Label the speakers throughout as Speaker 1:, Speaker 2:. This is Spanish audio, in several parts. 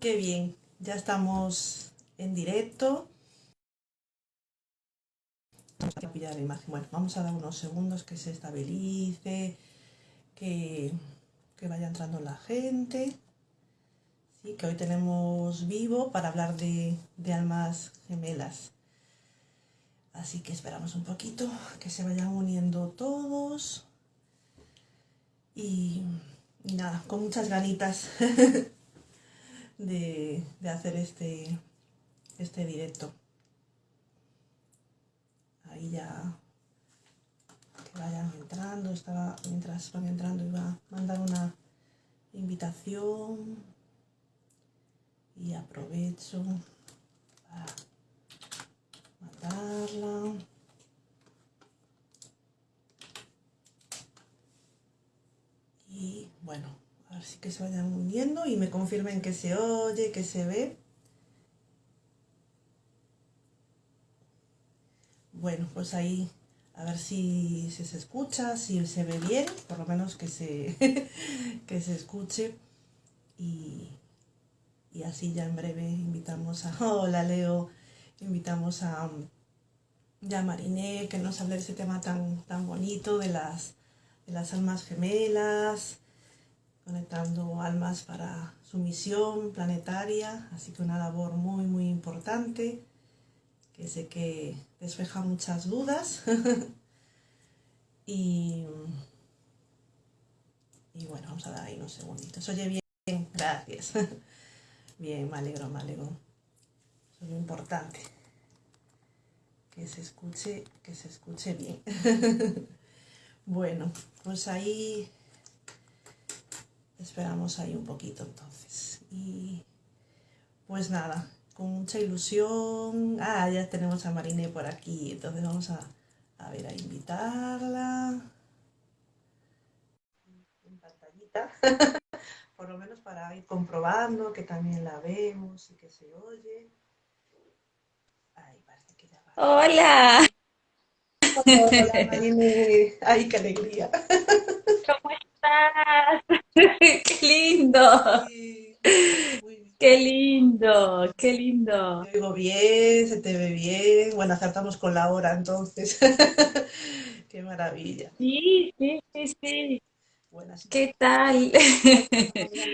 Speaker 1: Qué bien, ya estamos en directo. Vamos a dar unos segundos que se estabilice, que, vaya entrando la gente. Sí, que hoy tenemos vivo para hablar de, de almas gemelas. Así que esperamos un poquito que se vayan uniendo todos. Y, y nada, con muchas ganitas de, de hacer este, este directo. Ahí ya que vayan entrando, estaba, mientras van entrando iba a mandar una invitación y aprovecho para mandarla. Y bueno, a si que se vayan uniendo y me confirmen que se oye, que se ve. Bueno, pues ahí a ver si, se escucha, si se ve bien, por lo menos que se, que se escuche. Y, y, así ya en breve invitamos a, hola Leo, invitamos a, ya Mariné, que nos hable de ese tema tan, tan bonito de las, de las almas gemelas, conectando almas para su misión planetaria, así que una labor muy muy importante, que sé que despeja muchas dudas y, y bueno, vamos a dar ahí unos segunditos. Oye bien, gracias. Bien, me alegro, me alegro. Eso es lo importante. Que se escuche, que se escuche bien. bueno, pues ahí esperamos ahí un poquito entonces. Y pues nada, con mucha ilusión. Ah, ya tenemos a Mariné por aquí, entonces vamos a, a ver, a invitarla. En pantallita, por lo menos para ir comprobando que también la vemos y que se oye. Ay, parece que ya va.
Speaker 2: Hola.
Speaker 1: Hola, Mariné. Ay, qué alegría.
Speaker 2: ¿Cómo estás? ¡Qué lindo!
Speaker 1: Sí.
Speaker 2: ¡Qué lindo! ¡Qué lindo!
Speaker 1: Te oigo bien, se te ve bien. Bueno, acertamos con la hora entonces. Qué maravilla.
Speaker 2: Sí, sí, sí, sí.
Speaker 1: Que
Speaker 2: ¿Qué tal?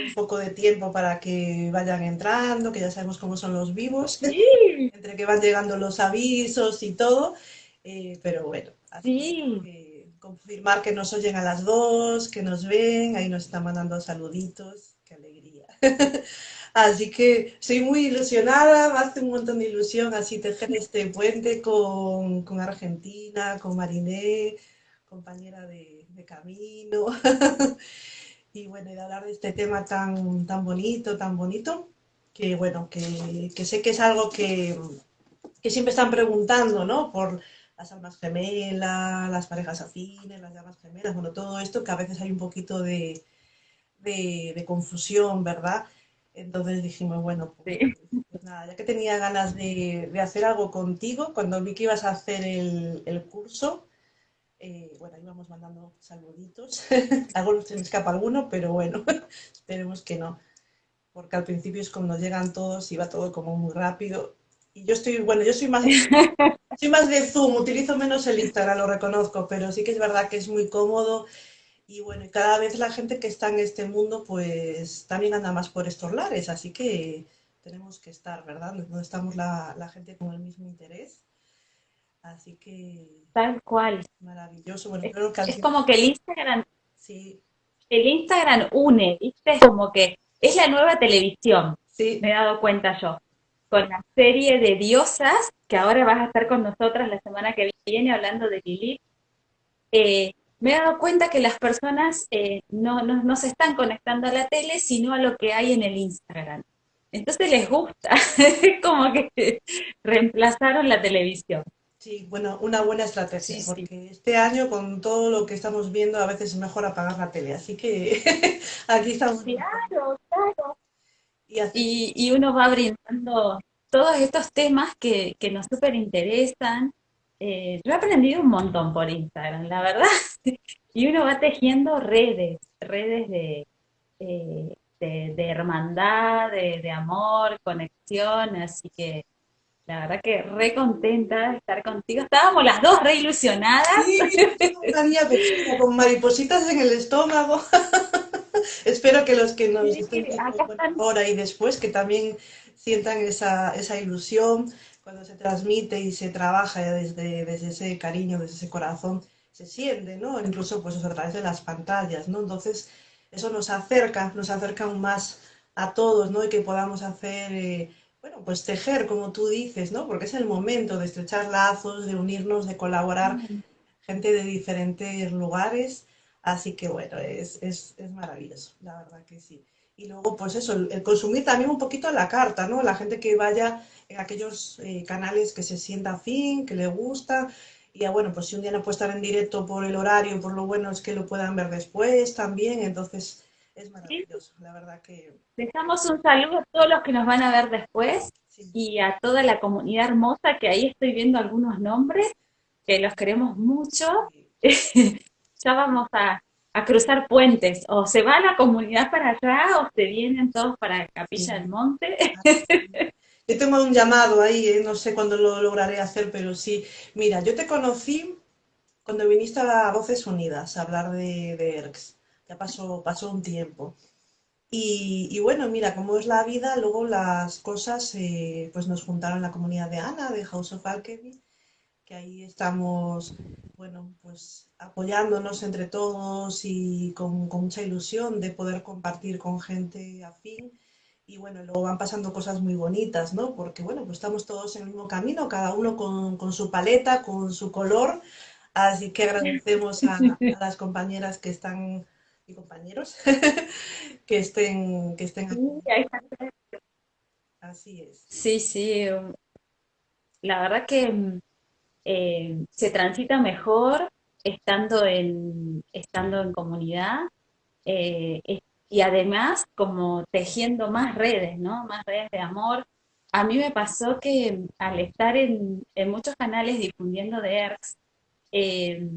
Speaker 1: un poco de tiempo para que vayan entrando, que ya sabemos cómo son los vivos,
Speaker 2: Sí,
Speaker 1: entre que van llegando los avisos y todo. Eh, pero bueno, así
Speaker 2: sí.
Speaker 1: que confirmar que nos oyen a las dos, que nos ven, ahí nos están mandando saluditos. Qué alegría. Así que estoy muy ilusionada, me hace un montón de ilusión así tejer este puente con, con Argentina, con Mariné, compañera de, camino. Y bueno, de hablar de este tema tan, tan bonito, tan bonito, que bueno, que, que sé que es algo que, que siempre están preguntando, ¿no? Por las almas gemelas, las parejas afines, las llamas gemelas, bueno, todo esto que a veces hay un poquito de, de, de confusión, ¿verdad? Entonces dijimos, bueno, pues,
Speaker 2: Sí.
Speaker 1: pues nada, ya que tenía ganas de, de hacer algo contigo, cuando vi que ibas a hacer el, el curso, eh, bueno, íbamos mandando saluditos. Algo se me escapa alguno, pero bueno, esperemos que no. Porque al principio es cuando llegan todos y va todo como muy rápido. Y yo estoy, bueno, yo soy más, soy más de Zoom, utilizo menos el Instagram, lo reconozco, pero sí que es verdad que es muy cómodo y bueno, cada vez la gente que está en este mundo, pues también anda más por estos lares, así que tenemos que estar, ¿verdad? No estamos la, la gente con el mismo interés, así que
Speaker 2: Tal cual.
Speaker 1: maravilloso. Bueno,
Speaker 2: Es,
Speaker 1: creo que
Speaker 2: es como que el Instagram,
Speaker 1: sí,
Speaker 2: el Instagram une, ¿viste? Es como que es la nueva televisión,
Speaker 1: sí,
Speaker 2: me he dado cuenta yo. Con la serie de diosas, que ahora vas a estar con nosotras la semana que viene hablando de Lilith. eh, me he dado cuenta que las personas eh, no, no, no se están conectando a la tele, sino a lo que hay en el Instagram. Entonces les gusta, es como que reemplazaron la televisión.
Speaker 1: sí, bueno, una buena
Speaker 2: Sí,
Speaker 1: estrategia,
Speaker 2: sí.
Speaker 1: porque este año con todo lo que estamos viendo a veces es mejor apagar la tele, así que aquí estamos.
Speaker 2: Claro, claro.
Speaker 1: Y
Speaker 2: uno va brindando todos estos temas que, que nos súper interesan. Eh, yo he aprendido un montón por Instagram, la verdad. Y uno va tejiendo redes, redes de, eh, de, hermandad, de, amor, conexión, así que la verdad que re contenta de estar contigo. Estábamos las dos re ilusionadas.
Speaker 1: Sí, con maripositas en el estómago. Espero que los que nos estén ahora y después, que también sientan esa, esa ilusión cuando se transmite y se trabaja desde, desde ese cariño, desde ese corazón, se siente, ¿no? Incluso pues a través de las pantallas, ¿no? Entonces, eso nos acerca, nos acerca aún más a todos, ¿no? Y que podamos hacer, eh, bueno, pues tejer, como tú dices, ¿no? Porque es el momento de estrechar lazos, de unirnos, de colaborar, gente de diferentes lugares. Así que, bueno, es, es, es maravilloso, la verdad que sí. Y luego, pues eso, el, consumir también un poquito la carta, ¿no? La gente que vaya en aquellos eh, canales que se sienta afín, que le gusta. Y bueno, pues si un día no puede estar en directo por el horario, por lo bueno es que lo puedan ver después también. Entonces, es maravilloso, la verdad que...
Speaker 2: Dejamos un saludo a todos los que nos van a ver después y a toda la comunidad hermosa, que ahí estoy viendo algunos nombres, que los queremos mucho. ya vamos a, a cruzar puentes, o se va la comunidad para allá o se vienen todos para Capilla del Monte.
Speaker 1: Yo tengo un llamado ahí, ¿eh? no sé cuándo lo lograré hacer, pero sí. Mira, yo te conocí cuando viniste a Voces Unidas a hablar de, de ERCS. Ya pasó, pasó un tiempo. Y, bueno, mira, como es la vida, luego las cosas eh, pues nos juntaron la comunidad de Ana, de House of Alchemy, que ahí estamos, bueno, pues apoyándonos entre todos y con, mucha ilusión de poder compartir con gente afín. Y bueno, luego van pasando cosas muy bonitas, ¿no? Porque bueno, pues estamos todos en el mismo camino, cada uno con, su paleta, con su color. Así que agradecemos a, las compañeras que están y compañeros que estén que estén aquí.
Speaker 2: Así es. Sí, sí. La verdad que mm, eh, se transita mejor estando en, estando en comunidad eh, y además como tejiendo más redes, ¿no? Más redes de amor. A mí me pasó que al estar en, muchos canales difundiendo de ERCS eh,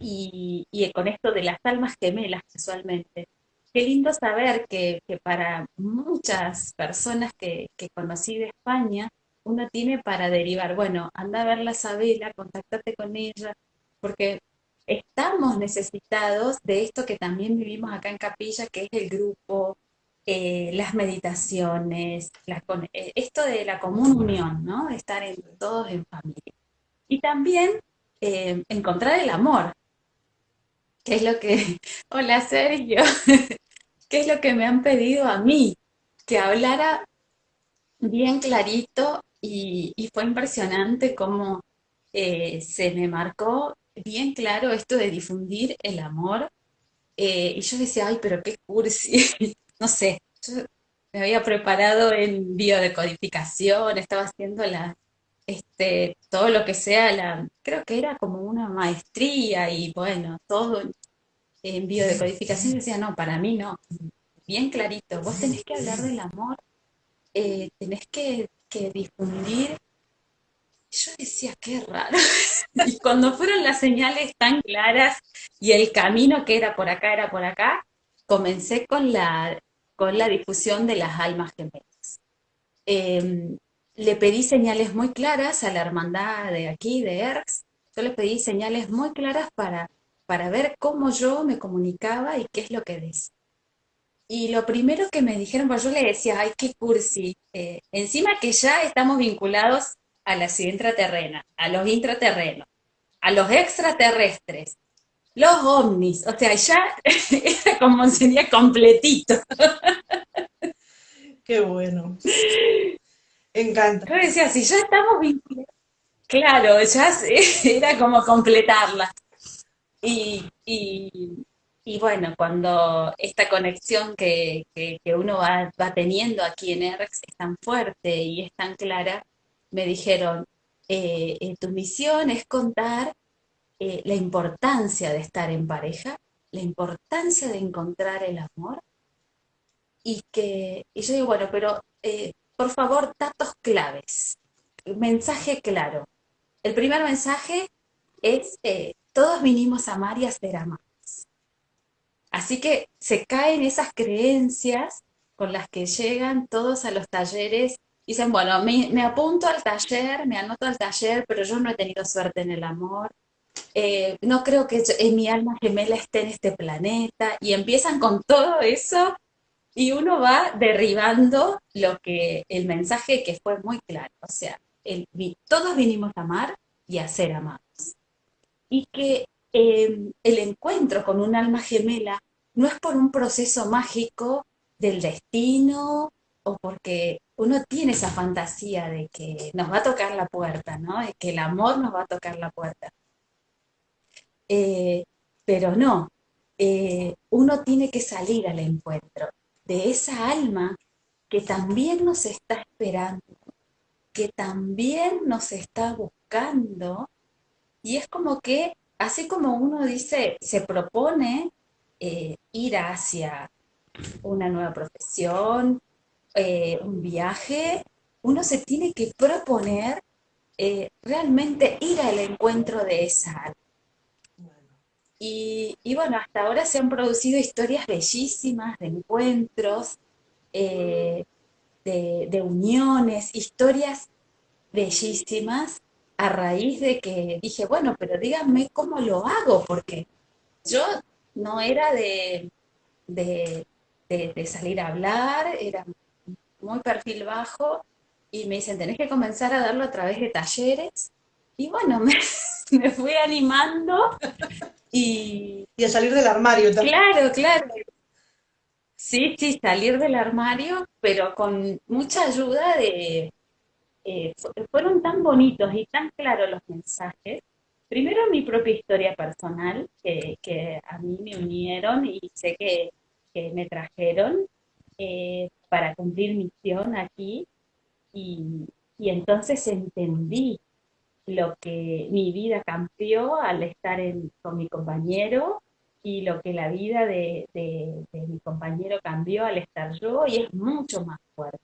Speaker 2: y, con esto de las almas gemelas casualmente, qué lindo saber que, para muchas personas que, que conocí de España, uno tiene para derivar, bueno, anda a ver la Sabela, contactate con ella, porque estamos necesitados de esto que también vivimos acá en Capilla, que es el grupo, eh, las meditaciones, eh, esto de la común unión, ¿no? Estar en, todos en familia. Y también eh, encontrar el amor, que es lo que, hola Sergio, qué es lo que me han pedido a mí, que hablara bien clarito y, fue impresionante cómo eh, se me marcó bien claro esto de difundir el amor. Eh, y yo decía, ay, pero qué cursi, no sé, yo me había preparado en biodecodificación, estaba haciendo la, este, todo lo que sea, la, creo que era como una maestría y bueno, todo en biodecodificación. decía, no, para mí no, bien clarito, vos tenés que hablar del amor, eh, tenés que que difundir. Yo decía, qué raro. y cuando fueron las señales tan claras y el camino que era por acá, era por acá, comencé con la, con la difusión de las almas gemelas. Em, le pedí señales muy claras a la hermandad de aquí, de ERX. Yo le pedí señales muy claras para, para ver cómo yo me comunicaba y qué es lo que decía. Y lo primero que me dijeron, pues yo le decía, ay, qué cursi. Eh, encima que ya estamos vinculados a la ciudad intraterrena, a los intraterrenos, a los extraterrestres, los ovnis, o sea, ya era como sería completito.
Speaker 1: Qué bueno. Encanta.
Speaker 2: Yo decía, si ya estamos vinculados, claro, ya era como completarla. y, y bueno, cuando esta conexión que, uno va, teniendo aquí en ERX es tan fuerte y es tan clara, me dijeron, eh, eh, tu misión es contar eh, la importancia de estar en pareja, la importancia de encontrar el amor, y que y yo digo, bueno, pero por favor, datos claves, mensaje claro. El primer mensaje es, todos vinimos a amar y a ser amados Así que se caen esas creencias con las que llegan todos a los talleres. Dicen, bueno, me, apunto al taller, me anoto al taller, pero yo no he tenido suerte en el amor. Eh, no creo que en mi alma gemela esté en este planeta. Y empiezan con todo eso y uno va derribando lo que, el mensaje que fue muy claro. O sea, todos vinimos a amar y a ser amados. Y que em, el encuentro con un alma gemela no es por un proceso mágico del destino o porque uno tiene esa fantasía de que nos va a tocar la puerta, ¿no? De que el amor nos va a tocar la puerta. Eh, pero no, eh, uno tiene que salir al encuentro de esa alma que también nos está esperando, que también nos está buscando, y es como que, así como uno dice, se propone eh, ir hacia una nueva profesión, eh, un viaje, uno se tiene que proponer eh, realmente ir al encuentro de esa alma. Y, bueno, hasta ahora se han producido historias bellísimas de encuentros, de, de, uniones, historias bellísimas a raíz de que dije, bueno, pero díganme cómo lo hago, porque yo no era de, de, salir a hablar, era muy perfil bajo, y me dicen, tenés que comenzar a darlo a través de talleres, y bueno, me, fui animando y...
Speaker 1: Y a salir del armario
Speaker 2: también. Claro, claro. Sí, sí, salir del armario, pero con mucha ayuda de, eh, fueron tan bonitos y tan claros los mensajes. Primero mi propia historia personal, que, a mí me unieron y sé que, me trajeron eh, para cumplir misión aquí. Y, entonces entendí lo que mi vida cambió al estar con mi compañero y lo que la vida de, mi compañero cambió al estar yo y es mucho más fuerte.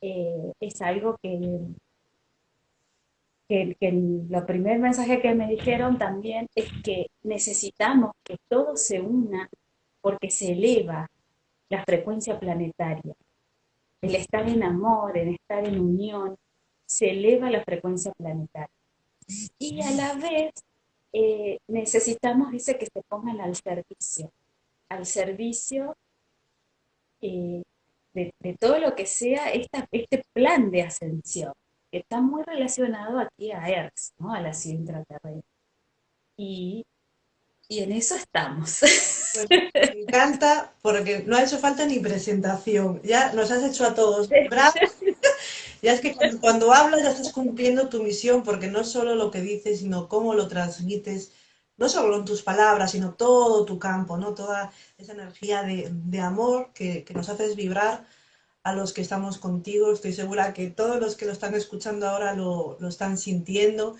Speaker 2: Eh, es algo que, que, que, lo primer mensaje que me dijeron también es que necesitamos que todo se una porque se eleva la frecuencia planetaria. El estar en amor, el estar en unión, se eleva la frecuencia planetaria. Y a la vez eh, necesitamos, dice, que se pongan al servicio, al servicio eh, de, todo lo que sea esta, este plan de ascensión, que está muy relacionado aquí a ERX, ¿no? a la ciudad intraterrena. Y, y en eso estamos.
Speaker 1: Pues me encanta porque no ha hecho falta ni presentación, ya nos has hecho a todos bravos. Ya es que cuando, hablas ya estás cumpliendo tu misión, porque no solo lo que dices, sino cómo lo transmites, no solo en tus palabras, sino todo tu campo, ¿no? Toda esa energía de, amor que, nos haces vibrar a los que estamos contigo. Estoy segura que todos los que lo están escuchando ahora lo, están sintiendo.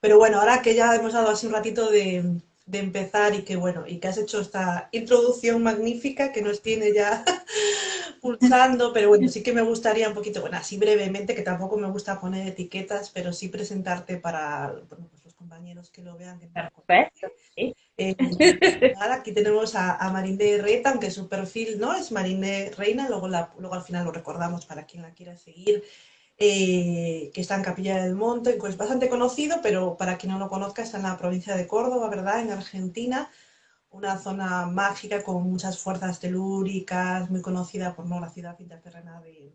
Speaker 1: Pero bueno, ahora que ya hemos dado así un ratito de, empezar y que bueno, y que has hecho esta introducción magnífica que nos tiene ya pulsando, pero bueno, sí que me gustaría un poquito, bueno, así brevemente, que tampoco me gusta poner etiquetas, pero sí presentarte para pues los compañeros que lo vean. Perfecto, sí. Eh, aquí tenemos a, a Marinde Reta, aunque su perfil no es Marinde Reina, luego, luego al final lo recordamos para quien la quiera seguir, eh, que está en Capilla del Monte, es bastante conocido, pero para quien no lo conozca está en la provincia de Córdoba, ¿verdad? En Argentina, una zona mágica con muchas fuerzas telúricas, muy conocida por ¿no? la ciudad interterrena de,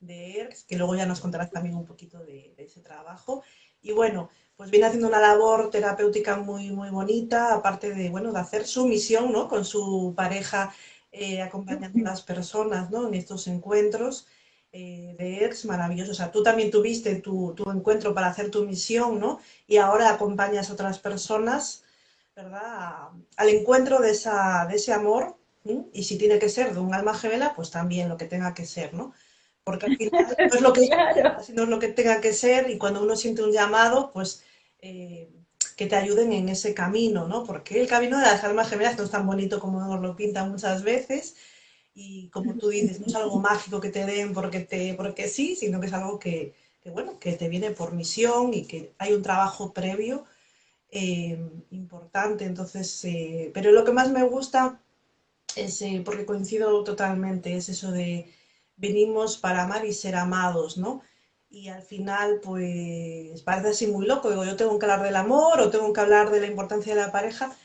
Speaker 1: de ERX, que luego ya nos contarás también un poquito de, de ese trabajo. Y bueno, pues viene haciendo una labor terapéutica muy, muy bonita, aparte de, bueno, de hacer su misión, ¿no? Con su pareja, eh, acompañando a las personas, ¿no? En estos encuentros eh, de ex maravillosos. O sea, tú también tuviste tu, encuentro para hacer tu misión, ¿no? Y ahora acompañas a otras personas, ¿verdad? Al encuentro de, esa, de ese amor, y si tiene que ser de un alma gemela, pues también lo que tenga que ser, ¿no? porque al final no es lo que, no es lo que tenga que ser y cuando uno siente un llamado, pues eh, que te ayuden en ese camino, ¿no? Porque el camino de las almas gemelas no es tan bonito como nos lo pintan muchas veces y como tú dices, no es algo mágico que te den porque, te, porque sí, sino que es algo que, bueno, que te viene por misión y que hay un trabajo previo eh, importante. Entonces, eh, pero lo que más me gusta ese, porque coincido totalmente, es eso de venimos para amar y ser amados, ¿no? Y al final, pues parece así muy loco, digo, yo tengo que hablar del amor o tengo que hablar de la importancia de la pareja,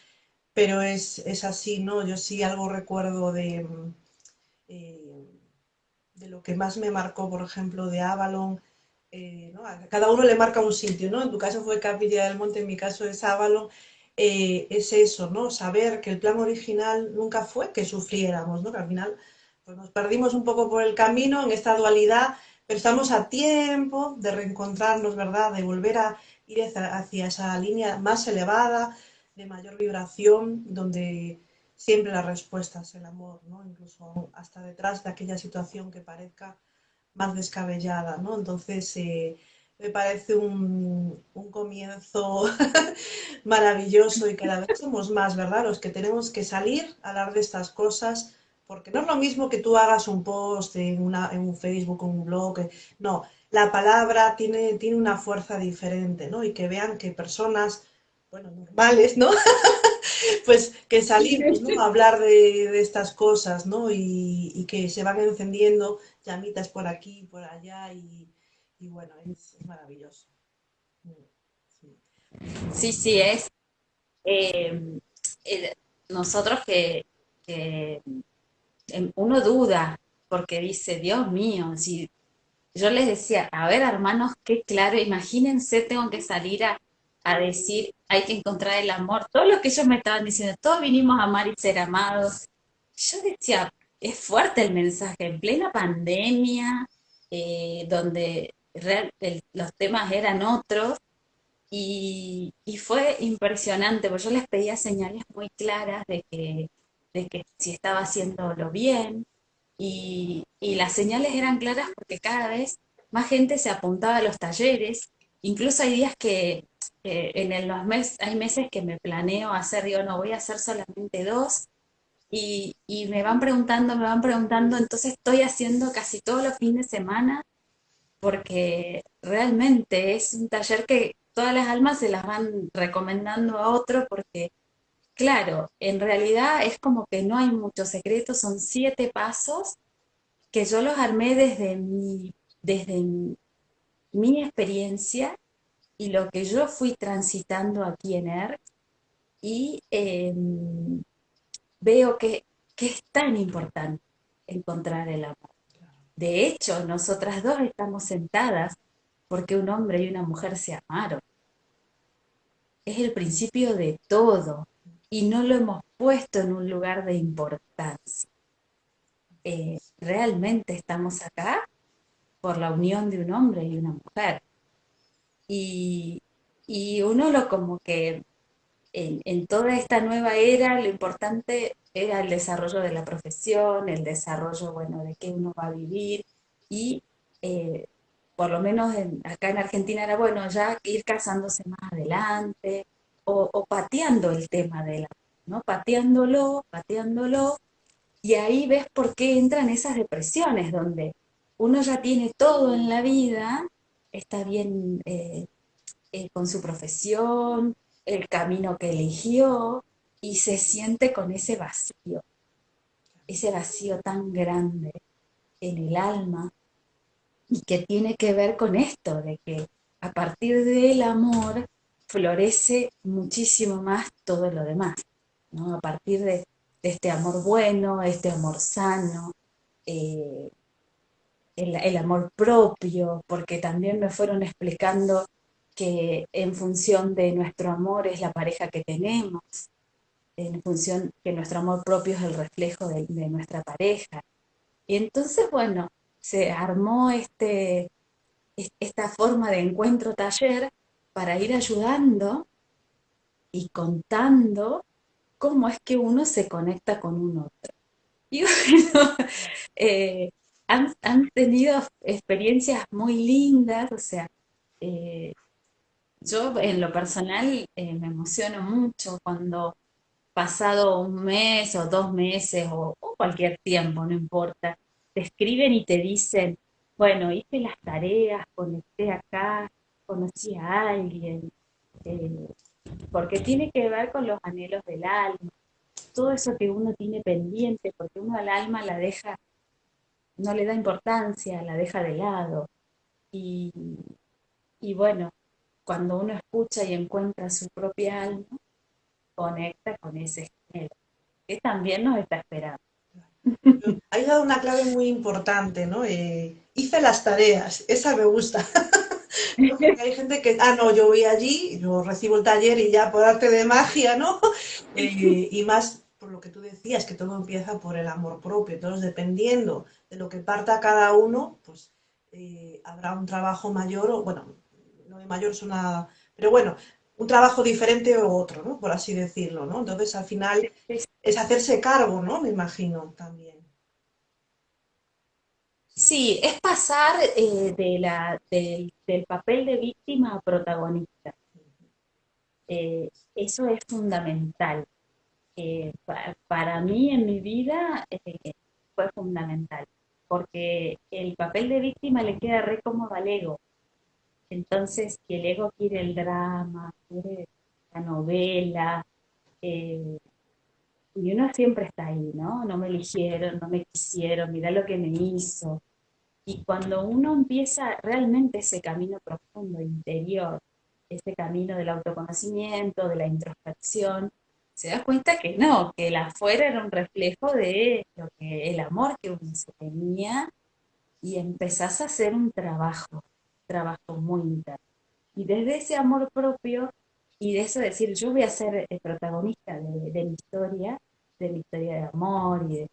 Speaker 1: pero es, es así, ¿no? Yo sí algo recuerdo de, eh, de lo que más me marcó, por ejemplo, de Avalon, eh, ¿no? Cada uno le marca un sitio, ¿no? En tu caso fue Capilla del Monte, en mi caso es Avalon, eh, es eso, ¿no? Saber que el plan original nunca fue que sufriéramos, ¿no? Que al final pues nos perdimos un poco por el camino en esta dualidad, pero estamos a tiempo de reencontrarnos, ¿verdad? De volver a ir hacia esa línea más elevada, de mayor vibración, donde siempre la respuesta es el amor, ¿no? Incluso hasta detrás de aquella situación que parezca más descabellada, ¿no? Entonces, eh, me parece un, un comienzo maravilloso y cada vez somos más, ¿verdad? Los que tenemos que salir a hablar de estas cosas, porque no es lo mismo que tú hagas un post en, una, en un Facebook un blog, no, la palabra tiene, tiene una fuerza diferente, ¿no? Y que vean que personas, bueno, normales, ¿no? pues que salimos ¿no? a hablar de, de, estas cosas, ¿no? Y, y, que se van encendiendo llamitas por aquí, por allá, y, y bueno, es, es, maravilloso.
Speaker 2: Sí, sí, sí es. Eh, eh, nosotros que, que, uno duda, porque dice, Dios mío, si yo les decía, a ver hermanos, qué claro, imagínense, tengo que salir a a decir hay que encontrar el amor, todo lo que ellos me estaban diciendo, todos vinimos a amar y ser amados. Yo decía, es fuerte el mensaje, en plena pandemia, eh, donde los temas eran otros, y, y, fue impresionante, porque yo les pedía señales muy claras de que, de que si estaba haciéndolo bien, y, y las señales eran claras porque cada vez más gente se apuntaba a los talleres, incluso hay días que eh, en los meses, hay meses que me planeo hacer, digo, no, voy a hacer solamente dos, y, y, me van preguntando, me van preguntando, entonces estoy haciendo casi todos los fines de semana, porque realmente es un taller que todas las almas se las van recomendando a otro, porque, claro, en realidad es como que no hay muchos secretos, son siete pasos que yo los armé desde mi, desde mi experiencia y lo que yo fui transitando aquí en ERC y eh, veo que, que, es tan importante encontrar el amor. De hecho, nosotras dos estamos sentadas porque un hombre y una mujer se amaron. Es el principio de todo y no lo hemos puesto en un lugar de importancia. Eh, realmente estamos acá por la unión de un hombre y una mujer y, y uno lo como que en, toda esta nueva era lo importante era el desarrollo de la profesión, el desarrollo, bueno, de qué uno va a vivir y eh, por lo menos en, acá en Argentina era bueno ya ir casándose más adelante o, o pateando el tema de la, ¿no? Pateándolo, pateándolo y ahí ves por qué entran esas depresiones donde uno ya tiene todo en la vida está bien eh, eh, con su profesión, el camino que eligió, y se siente con ese vacío, ese vacío tan grande en el alma, y que tiene que ver con esto, de que a partir del amor florece muchísimo más todo lo demás, ¿no? A partir de, este amor bueno, este amor sano, eh, el, amor propio, porque también me fueron explicando que en función de nuestro amor es la pareja que tenemos, en función que nuestro amor propio es el reflejo de, nuestra pareja. Y entonces, bueno, se armó este, esta forma de encuentro taller para ir ayudando y contando cómo es que uno se conecta con un otro. Y bueno, eh, han, tenido experiencias muy lindas, o sea, eh, yo en lo personal eh, me emociono mucho cuando pasado un mes o dos meses o, o, cualquier tiempo, no importa, te escriben y te dicen, bueno, hice las tareas, conecté acá, conocí a alguien, eh, porque tiene que ver con los anhelos del alma. todo eso que uno tiene pendiente, porque uno al alma la deja, no le da importancia, la deja de lado. Y, y bueno, cuando uno escucha y encuentra su propia alma, conecta con ese género, que también nos está esperando.
Speaker 1: Hay dado una clave muy importante, ¿no? Eh, hice las tareas, esa me gusta. hay gente que, ah, no, yo voy allí, yo recibo el taller y ya por arte de magia, ¿no? Eh, y más por lo que tú decías, que todo empieza por el amor propio. Entonces, dependiendo de lo que parta cada uno, pues eh, habrá un trabajo mayor, o bueno, no de mayor es una... Pero bueno, un trabajo diferente o otro, ¿no? Por así decirlo, ¿no? Entonces, al final es hacerse cargo, ¿no? Me imagino también.
Speaker 2: Sí, es pasar eh, de la, del, papel de víctima a protagonista. Eh, eso es fundamental. Eh, para mí en mi vida fue fundamental, porque el papel de víctima le queda re cómodo al ego. Entonces, que el ego quiere el drama, quiere la novela, y uno siempre está ahí, ¿no? No me eligieron, no me quisieron, mira lo que me hizo. Y cuando uno empieza realmente ese camino profundo, interior, ese camino del autoconocimiento, de la introspección, se da cuenta que no, que el afuera era un reflejo de lo que el amor que uno se tenía y empezás a hacer un trabajo, trabajo muy interno. Y desde ese amor propio y de eso decir, yo voy a ser el protagonista de, de mi historia, de mi historia de amor y de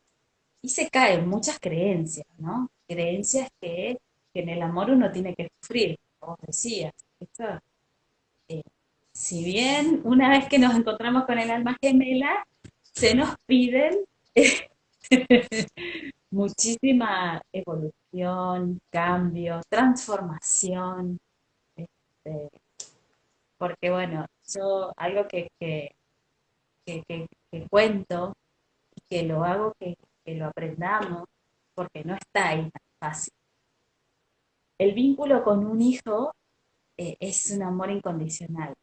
Speaker 2: y se caen muchas creencias, ¿no? Creencias que, en el amor uno tiene que sufrir, como decías. Eh, si bien una vez que nos encontramos con el alma gemela, se nos piden muchísima evolución, cambio, transformación, este, porque bueno, yo algo que, que, que, cuento y que lo hago que que lo aprendamos, porque no está ahí tan fácil. El vínculo con un hijo eh, es un amor incondicional.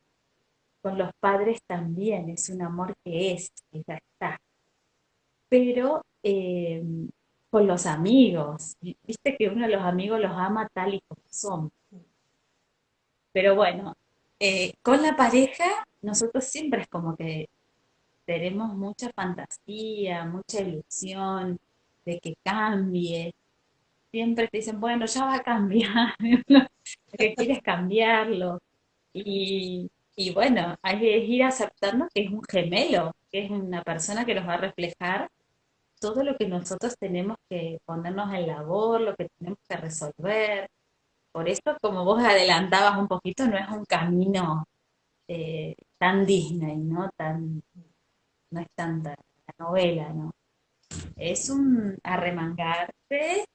Speaker 2: Con los padres también es un amor que es, que ya está. Pero eh, con los amigos, viste que uno de los amigos los ama tal y como son. Pero bueno, eh, con la pareja, nosotros siempre es como que tenemos mucha fantasía, mucha ilusión de que cambie. Siempre te dicen, bueno, ya va a cambiar, que quieres cambiarlo. Y, bueno, hay que ir aceptando que es un gemelo, que es una persona que nos va a reflejar todo lo que nosotros tenemos que ponernos en labor, lo que tenemos que resolver. Por eso, como vos adelantabas un poquito, no es un camino eh, tan Disney, ¿no? Tan, no es tanta la novela, ¿no? Es un arremangarse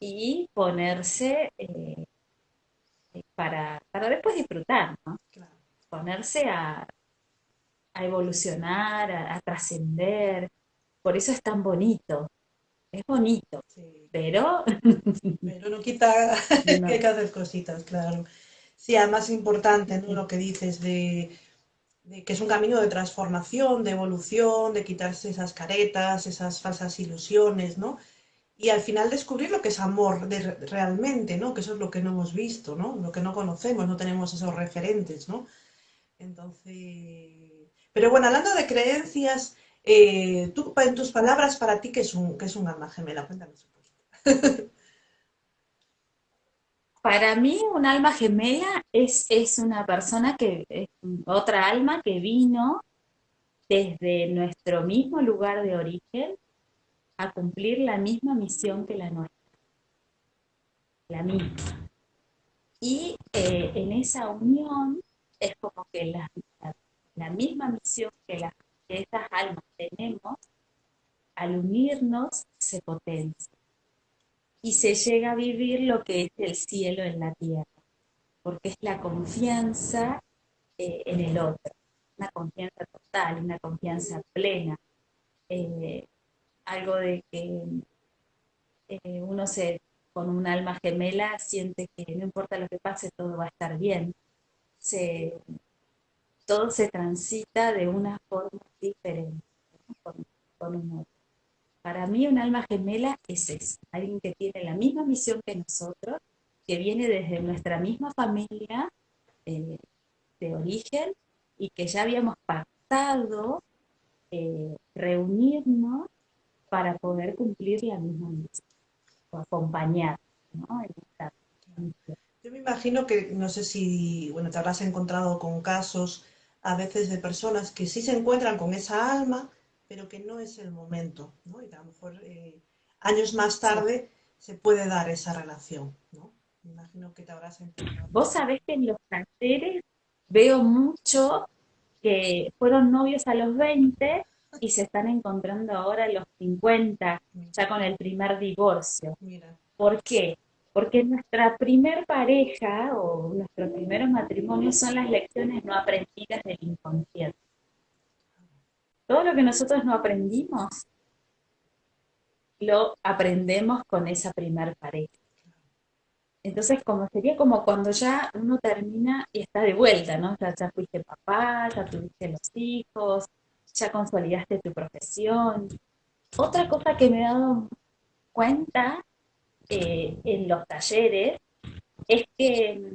Speaker 2: y ponerse eh, para, después disfrutar, ¿no? Ponerse a, evolucionar, a, trascender. Por eso es tan bonito. Es bonito, pero...
Speaker 1: pero no quita que hay que hacer cositas, claro. Sí, además es importante ¿no? lo que dices de que es un camino de transformación, de evolución, de quitarse esas caretas, esas falsas ilusiones, ¿no? Y al final descubrir lo que es amor realmente, ¿no? Que eso es lo que no hemos visto, ¿no? Lo que no conocemos, no tenemos esos referentes, ¿no? Entonces... Pero bueno, hablando de creencias, eh, tú, en tus palabras, para ti, ¿qué es un, qué es un alma gemela? Cuéntanos
Speaker 2: Para mí un alma gemela es, es una persona que, es otra alma que vino desde nuestro mismo lugar de origen a cumplir la misma misión que la nuestra. La misma. Y eh, en esa unión es como que la, la, misma misión que, las que estas almas tenemos, al unirnos se potencia. Y se llega a vivir lo que es el cielo en la tierra, porque es la confianza eh, en el otro, una confianza total, una confianza plena, eh, algo de que eh, uno se con un alma gemela siente que no importa lo que pase, todo va a estar bien. Se, todo se transita de una forma diferente. un otro. Para mí un alma gemela es eso, alguien que tiene la misma misión que nosotros, que viene desde nuestra misma familia eh, de origen y que ya habíamos pactado eh, reunirnos para poder cumplir la misma misión, o acompañar, ¿no?
Speaker 1: Yo me imagino que, no sé si, bueno, te habrás encontrado con casos a veces de personas que sí se encuentran con esa alma, pero que no es el momento, ¿no? Y a lo mejor eh, años más tarde se puede dar esa relación, ¿no? Me imagino que te habrás encontrado.
Speaker 2: Vos sabés que en los talleres veo mucho que fueron novios a los 20 y se están encontrando ahora a los 50, ya con el primer divorcio.
Speaker 1: Mira.
Speaker 2: ¿Por qué? Porque nuestra primer pareja o nuestros primeros matrimonios son las lecciones no aprendidas del inconsciente. Todo lo que nosotros no aprendimos, lo aprendemos con esa primer pareja. Entonces, como sería como cuando ya uno termina y está de vuelta, ¿no? Ya, ya fuiste papá, ya tuviste los hijos, ya consolidaste tu profesión. Otra cosa que me he dado cuenta eh, en los talleres es que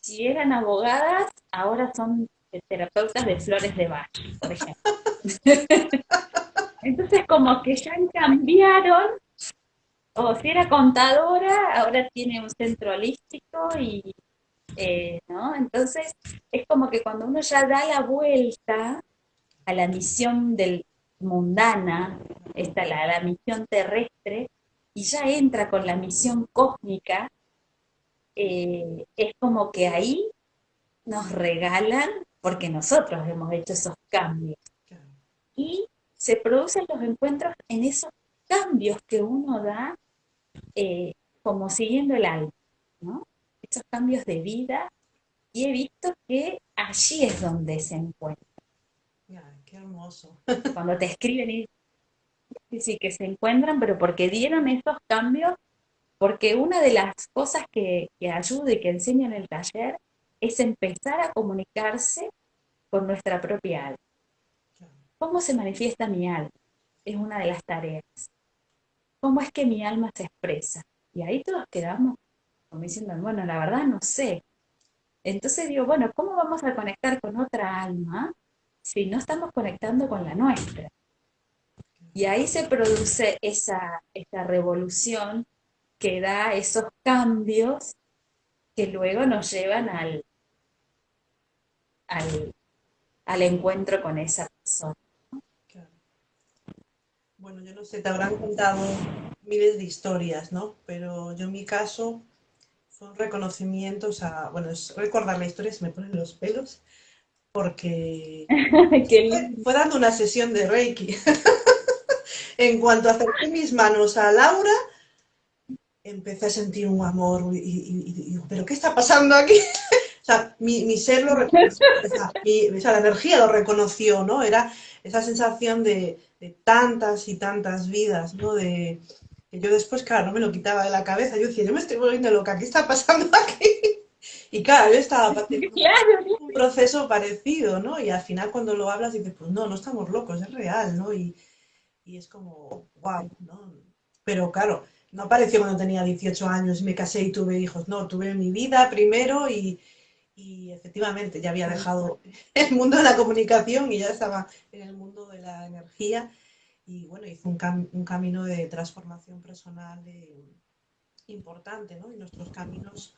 Speaker 2: si eran abogadas, ahora son terapeutas de flores de Bach, por ejemplo. Entonces como que ya cambiaron, o si era contadora, ahora tiene un centro holístico y, eh, ¿no? Entonces es como que cuando uno ya da la vuelta a la misión del mundana, esta, la, la misión terrestre, y ya entra con la misión cósmica, eh, es como que ahí nos regalan, porque nosotros hemos hecho esos cambios. Y se producen los encuentros en esos cambios que uno da eh, como siguiendo el alma, ¿no? Esos cambios de vida, y he visto que allí es donde se encuentra.
Speaker 1: qué hermoso.
Speaker 2: Cuando te escriben y sí, que se encuentran, pero porque dieron esos cambios, porque una de las cosas que, que ayuda y que enseña en el taller es empezar a comunicarse con nuestra propia alma. ¿Cómo se manifiesta mi alma? Es una de las tareas. ¿Cómo es que mi alma se expresa? Y ahí todos quedamos como diciendo, bueno, la verdad no sé. Entonces digo, bueno, ¿cómo vamos a conectar con otra alma si no estamos conectando con la nuestra? Y ahí se produce esa, esa revolución que da esos cambios que luego nos llevan al, al, al encuentro con esa persona.
Speaker 1: Bueno, yo no sé, te habrán contado miles de historias, ¿no? Pero yo en mi caso fue un reconocimiento, o sea, bueno, es recordar la historia, se me ponen los pelos, porque fue, fue, dando una sesión de Reiki. en cuanto acerqué mis manos a Laura, empecé a sentir un amor y, y, y digo, ¿pero qué está pasando aquí? o sea, mi, mi ser lo reconoció, o sea, mi, o sea, la energía lo reconoció, ¿no? Era esa sensación de, de tantas y tantas vidas, ¿no? De, que yo después, claro, no me lo quitaba de la cabeza, yo decía, yo me estoy volviendo loca, ¿qué está pasando aquí? Y claro, yo estaba pasando un proceso parecido, ¿no? Y al final cuando lo hablas dices, pues no, no estamos locos, es real, ¿no? Y, y es como, wow, ¿no? Pero claro, no apareció cuando tenía 18 años y me casé y tuve hijos, no, tuve mi vida primero y, y efectivamente ya había dejado el mundo de la comunicación y ya estaba en el mundo de la energía y bueno, hizo un, cam un camino de transformación personal eh, importante, ¿no? Y nuestros caminos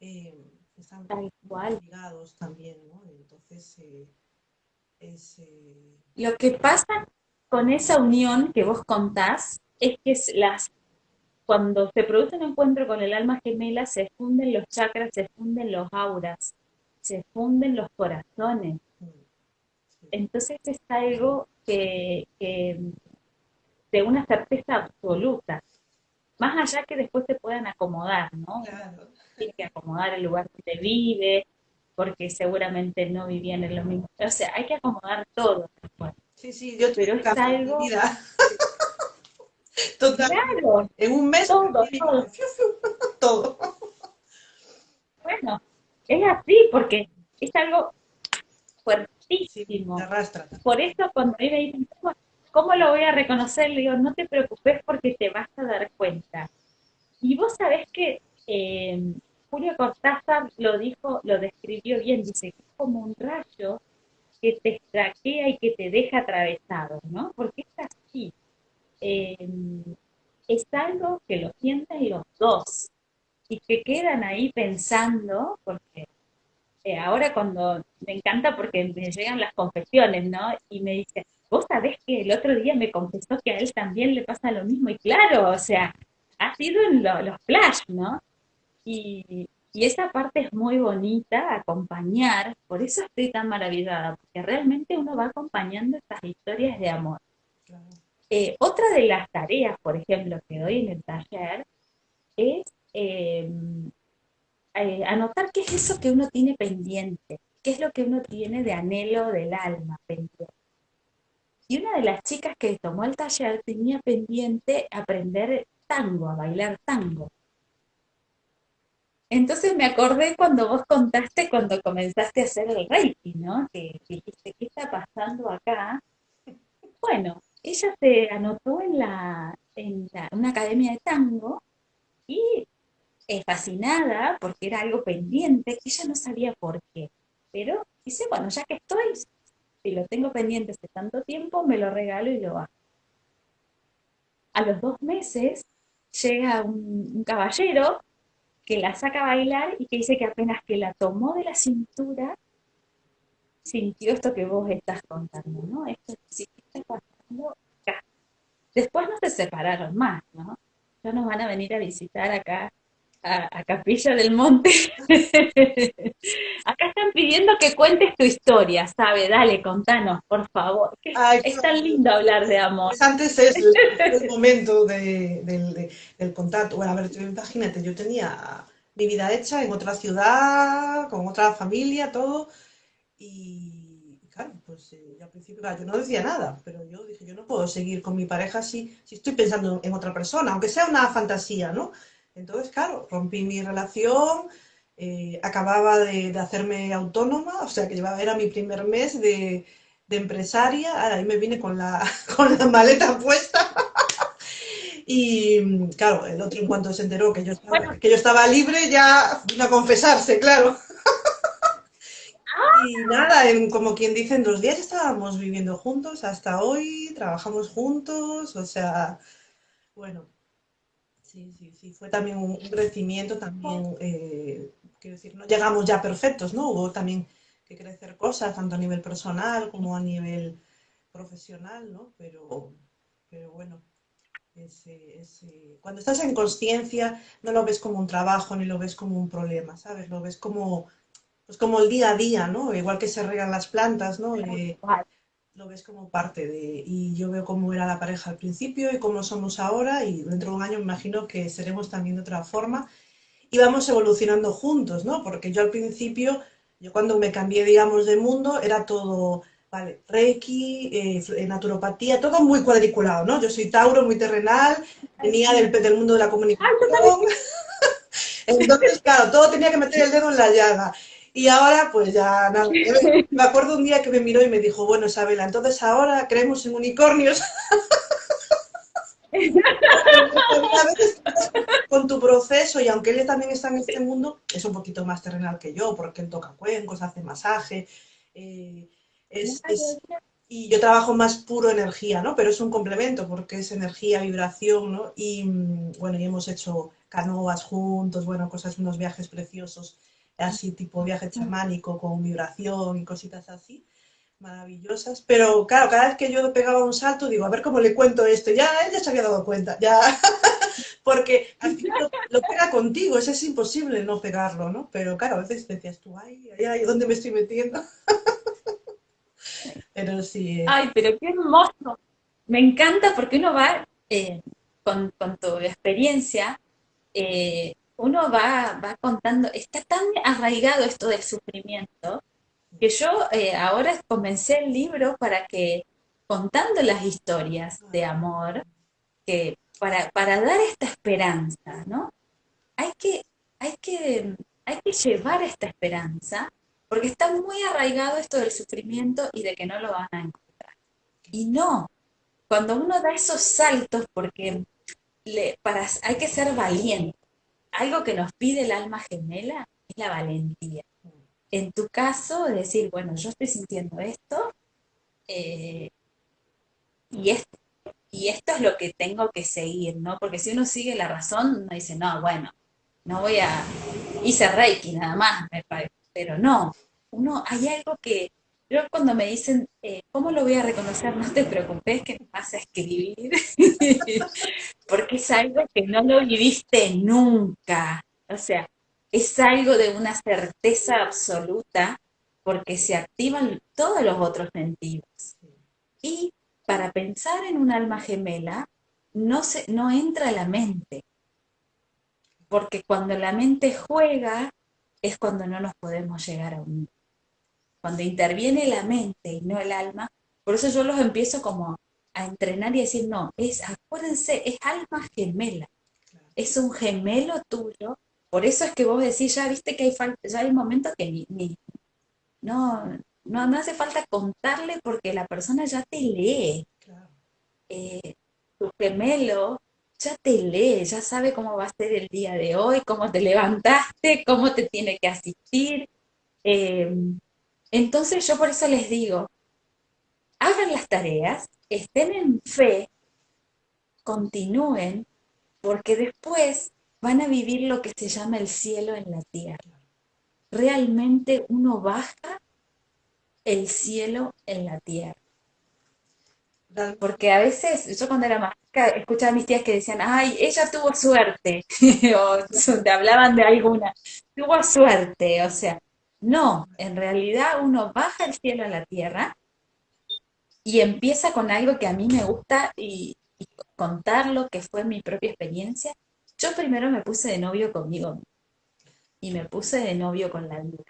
Speaker 1: eh, están
Speaker 2: igual
Speaker 1: ligados también, ¿no? Entonces, eh, es...
Speaker 2: Lo que pasa con esa unión que vos contás es que las cuando se produce un encuentro con el alma gemela, se funden los chakras, se funden los auras, se funden los corazones. Entonces es algo que, que de una certeza absoluta. Más allá que después se puedan acomodar, ¿no?
Speaker 1: claro.
Speaker 2: Tiene que acomodar el lugar donde vive, porque seguramente no vivían en lo mismo. O sea, hay que acomodar todo. después.
Speaker 1: Sí, sí, yo
Speaker 2: Pero es algo-
Speaker 1: vida. Total,
Speaker 2: Claro,
Speaker 1: en un mes
Speaker 2: Todo,
Speaker 1: todo.
Speaker 2: bueno, es así, porque es algo
Speaker 1: Sí,
Speaker 2: fuertísimo.
Speaker 1: te arrastra.
Speaker 2: Por eso cuando a mí me ¿cómo, ¿cómo lo voy a reconocer? Le digo, no te preocupes porque te vas a dar cuenta. Y vos sabés que eh, Julio Cortázar lo dijo, lo describió bien, dice que es como un rayo que te estraquea y que te deja atravesado, ¿no? Porque es así. Eh, es algo que lo sienten los dos y que quedan ahí pensando, porque eh, ahora cuando me encanta porque me llegan las confesiones, ¿no? Y me dice, vos sabés que el otro día me confesó que a él también le pasa lo mismo, y claro, o sea, ha sido en los flash, ¿no? Y, y esa parte es muy bonita, acompañar, por eso estoy tan maravillada, porque realmente uno va acompañando estas historias de amor. Eh, otra de las tareas, por ejemplo, que doy en el taller es eh, eh, anotar qué es eso que uno tiene pendiente, qué es lo que uno tiene de anhelo del alma pendiente. Y una de las chicas que tomó el taller tenía pendiente aprender tango, a bailar tango. Entonces me acordé cuando vos contaste cuando comenzaste a hacer el Reiki, ¿no? Que dijiste, ¿qué está pasando acá? Bueno, ella se anotó en, la, en una academia de tango y es fascinada porque era algo pendiente, que ella no sabía por qué. Pero dice, bueno, ya que estoy, si lo tengo pendiente hace tanto tiempo, me lo regalo y lo hago. A los dos meses llega un caballero que la saca a bailar y que dice que apenas que la tomó de la cintura, sintió esto que vos estás contando, ¿no? Esto sí está pasando acá. Después no se separaron más, ¿no? Ya nos van a venir a visitar acá a, Capilla del Monte. Acá están pidiendo que cuentes tu historia, ¿sabe? Dale, contanos, por favor. es tan lindo hablar de amor.
Speaker 1: Pues antes es el, momento del contacto. Bueno, a ver, imagínate, yo tenía mi vida hecha en otra ciudad, con otra familia, todo. Y claro, pues eh, al principio yo no decía nada, pero yo dije, yo no puedo seguir con mi pareja si, si estoy pensando en otra persona, aunque sea una fantasía, ¿no? Entonces, claro, rompí mi relación, eh, acababa de, hacerme autónoma, o sea que llevaba, era mi primer mes de, empresaria, ahora ahí me vine con la, con la maleta puesta. y claro, el otro en cuanto se enteró que yo estaba, que yo estaba libre, ya vino a confesarse, claro. y nada, en, como quien dice, en dos días estábamos viviendo juntos hasta hoy, trabajamos juntos, o sea, bueno, Sí, sí, sí, fue también un crecimiento, también, eh, quiero decir, no llegamos ya perfectos, ¿no? Hubo también que crecer cosas, tanto a nivel personal como a nivel profesional, ¿no? Pero, pero bueno, cuando estás en conciencia no lo ves como un trabajo ni lo ves como un problema, ¿sabes? Lo ves como, pues como el día a día, ¿no? Igual que se regan las plantas, ¿no? Eh, lo ves como parte de, y yo veo cómo era la pareja al principio y cómo somos ahora y dentro de un año me imagino que seremos también de otra forma y vamos evolucionando juntos, ¿no? Porque yo al principio, yo cuando me cambié, digamos, de mundo, era todo, vale, Reiki, eh, naturopatía, todo muy cuadriculado, ¿no? Yo soy Tauro, muy terrenal, venía del, del mundo de la comunicación. Entonces, claro, todo tenía que meter el dedo en la llaga. Y ahora, pues ya nada. Me acuerdo un día que me miró y me dijo, bueno, Isabela, entonces ahora creemos en unicornios. a veces con tu proceso, y aunque él también está en este mundo, es un poquito más terrenal que yo, porque él toca cuencos, hace masaje. Eh, y yo trabajo más puro energía, ¿no? Pero es un complemento porque es energía, vibración, ¿no? Y mm, bueno, y hemos hecho canoas juntos, bueno, cosas, unos viajes preciosos así tipo viaje chamánico con vibración y cositas así, maravillosas. Pero claro, cada vez que yo pegaba un salto, digo, a ver cómo le cuento esto. Ya ella se había dado cuenta, ya. Porque al final lo, pega contigo, eso es imposible no pegarlo, ¿no? Pero claro, a veces decías tú, ay, ay, ay, ¿dónde me estoy metiendo? pero sí.
Speaker 2: Eh. Ay, pero qué hermoso. Me encanta porque uno va eh, con, con, tu experiencia. Eh, uno va, va contando, está tan arraigado esto del sufrimiento, que yo eh, ahora comencé el libro para que, contando las historias de amor, que para, para dar esta esperanza, ¿no? Hay que, hay, que, hay que llevar esta esperanza, porque está muy arraigado esto del sufrimiento y de que no lo van a encontrar. Y no, cuando uno da esos saltos, porque le, para, hay que ser valiente. Algo que nos pide el alma gemela es la valentía. En tu caso, decir, bueno, yo estoy sintiendo esto eh, y, esto, y esto es lo que tengo que seguir, ¿no? Porque si uno sigue la razón, uno dice, no, bueno, no voy a, hice Reiki nada más, me. Pero no, uno, hay algo que, yo cuando me dicen, eh, ¿cómo lo voy a reconocer? No te preocupes que me vas a escribir, porque es algo que no lo viviste nunca. O sea, es algo de una certeza absoluta porque se activan todos los otros sentidos. Y para pensar en un alma gemela, no, se, no entra la mente, porque cuando la mente juega es cuando no nos podemos llegar a unir. Cuando interviene la mente y no el alma, por eso yo los empiezo como a entrenar y decir, no, es, acuérdense, es alma gemela, es un gemelo tuyo, por eso es que vos decís, ya viste que hay falta, ya hay momentos que ni, no, no, no hace falta contarle porque la persona ya te lee. Eh, tu gemelo ya te lee, ya sabe cómo va a ser el día de hoy, cómo te levantaste, cómo te tiene que asistir. Eh, entonces yo por eso les digo, hagan las tareas, estén en fe, continúen, porque después van a vivir lo que se llama el cielo en la tierra. Realmente uno baja el cielo en la tierra. Porque a veces, yo cuando era más escuchaba a mis tías que decían, ay, ella tuvo suerte, o te hablaban de alguna, tuvo suerte, o sea, no, en realidad uno baja el cielo a la tierra y empieza con algo que a mí me gusta y, contar lo que fue mi propia experiencia. Yo primero me puse de novio conmigo y me puse de novio con la vida.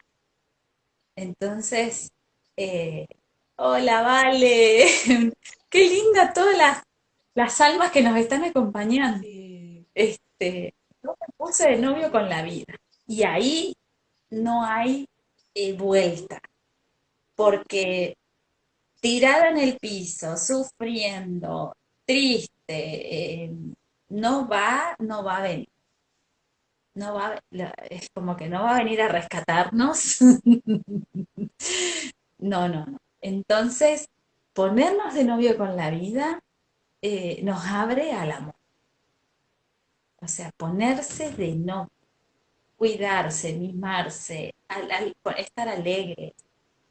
Speaker 2: Entonces, eh, hola, vale, qué linda todas las, las, almas que nos están acompañando. Este, yo me puse de novio con la vida y ahí no hay eh, vuelta, porque tirada en el piso, sufriendo, triste, eh, no va, no va a venir. No va, es como que no va a venir a rescatarnos. no, no, no. Entonces, ponernos de novio con la vida eh, nos abre al amor. O sea, ponerse de novio cuidarse, mimarse, estar alegre.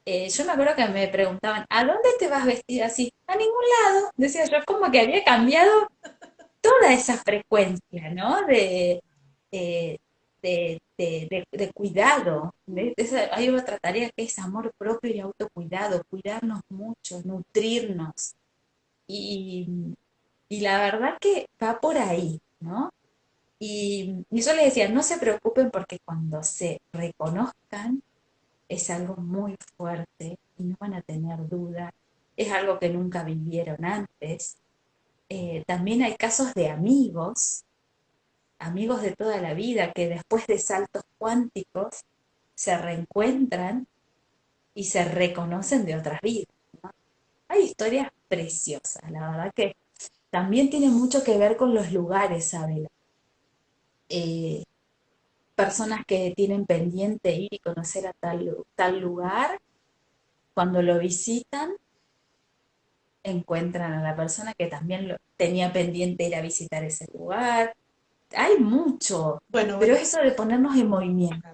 Speaker 2: Eh, yo me acuerdo que me preguntaban, ¿a dónde te vas vestida así? A ningún lado. Decía yo, como que había cambiado toda esa frecuencia, ¿no? De, eh, de, cuidado. hay otra tarea que es amor propio y autocuidado, cuidarnos mucho, nutrirnos. Y, y la verdad que va por ahí, ¿no? Y, yo les decía, no se preocupen porque cuando se reconozcan es algo muy fuerte y no van a tener duda, es algo que nunca vivieron antes. Eh, también hay casos de amigos, amigos de toda la vida, que después de saltos cuánticos se reencuentran y se reconocen de otras vidas. Hay historias preciosas, la verdad que también tiene mucho que ver con los lugares, Abel. Eh, personas que tienen pendiente ir y conocer a tal, tal lugar, cuando lo visitan, encuentran a la persona que también lo, tenía pendiente ir a visitar ese lugar. Hay mucho, bueno, pero eso de ponernos en movimiento.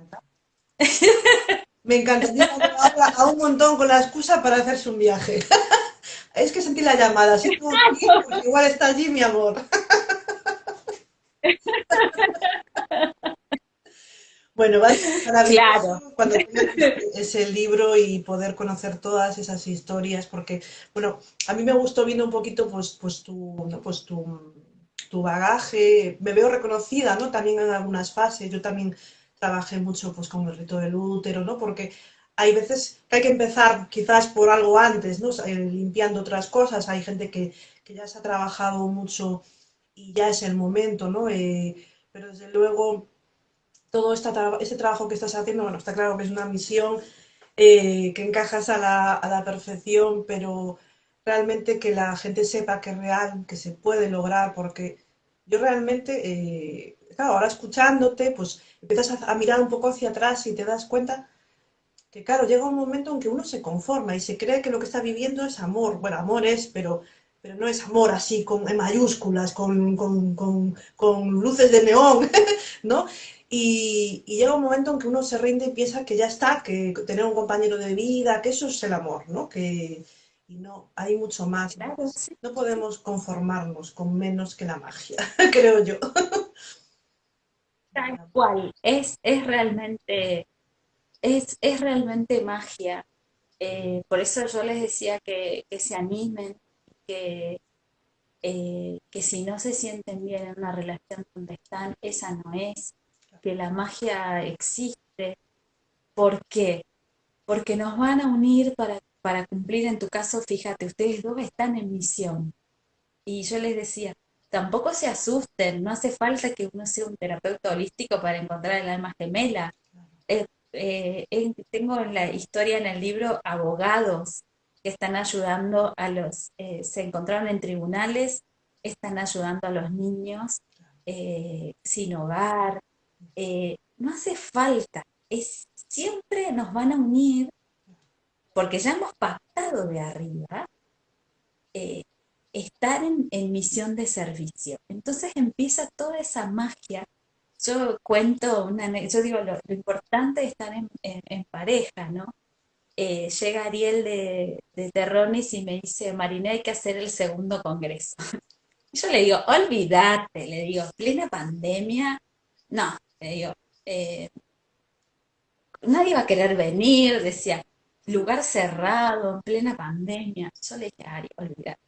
Speaker 1: Me encanta. habla a un montón con la excusa para hacerse un viaje. es que sentí la llamada. igual está allí mi amor. Bueno, va a ser maravilloso cuando tengas ese libro y poder conocer todas esas historias, porque, bueno, a mí me gustó viendo un poquito pues, pues, tu, pues tu, tu, bagaje, me veo reconocida, ¿no? También en algunas fases, yo también trabajé mucho pues con el rito del útero, ¿no? Porque hay veces que hay que empezar quizás por algo antes, ¿no? Eh, limpiando otras cosas, hay gente que, que ya se ha trabajado mucho y ya es el momento, ¿no? Eh, pero desde luego todo ese trabajo que estás haciendo, bueno, está claro que es una misión eh, que encajas a la, perfección, pero realmente que la gente sepa que es real, que se puede lograr, porque yo realmente, eh, claro, ahora escuchándote, pues empiezas a, a mirar un poco hacia atrás y te das cuenta que, claro, llega un momento en que uno se conforma y se cree que lo que está viviendo es amor. Bueno, amor es, pero, pero no es amor así, con en mayúsculas, con, con, con, con luces de neón, ¿no? Y, y, llega un momento en que uno se rinde y piensa que ya está, que tener un compañero de vida, que eso es el amor, ¿no? Que, y no, hay mucho más. ¿no?
Speaker 2: Claro, sí.
Speaker 1: No podemos conformarnos con menos que la magia, creo yo.
Speaker 2: Tal cual. Es, es realmente, es, es realmente magia. Eh, por eso yo les decía que, que se animen, que, eh, que si no se sienten bien en una relación donde están, esa no es, que la magia existe. ¿Por qué? Porque nos van a unir para, para cumplir, en tu caso, fíjate, ustedes dos están en misión. Y yo les decía, tampoco se asusten, no hace falta que uno sea un terapeuta holístico para encontrar el alma gemela. Eh, eh, tengo en la historia en el libro abogados que están ayudando a los, eh, se encontraron en tribunales, están ayudando a los niños eh, sin hogar. Eh, no hace falta, es, siempre nos van a unir, porque ya hemos pactado de arriba, eh, estar en, en misión de servicio. Entonces empieza toda esa magia. Yo cuento una, yo digo, lo, importante es estar en- en pareja, ¿no? Eh, llega Ariel de, de Terrones y me dice, Marina, hay que hacer el segundo congreso. Yo le digo, olvídate, le digo, plena pandemia, no, le digo, eh, nadie va a querer venir, decía, lugar cerrado, en plena pandemia. Yo le dije, Ari, olvídate.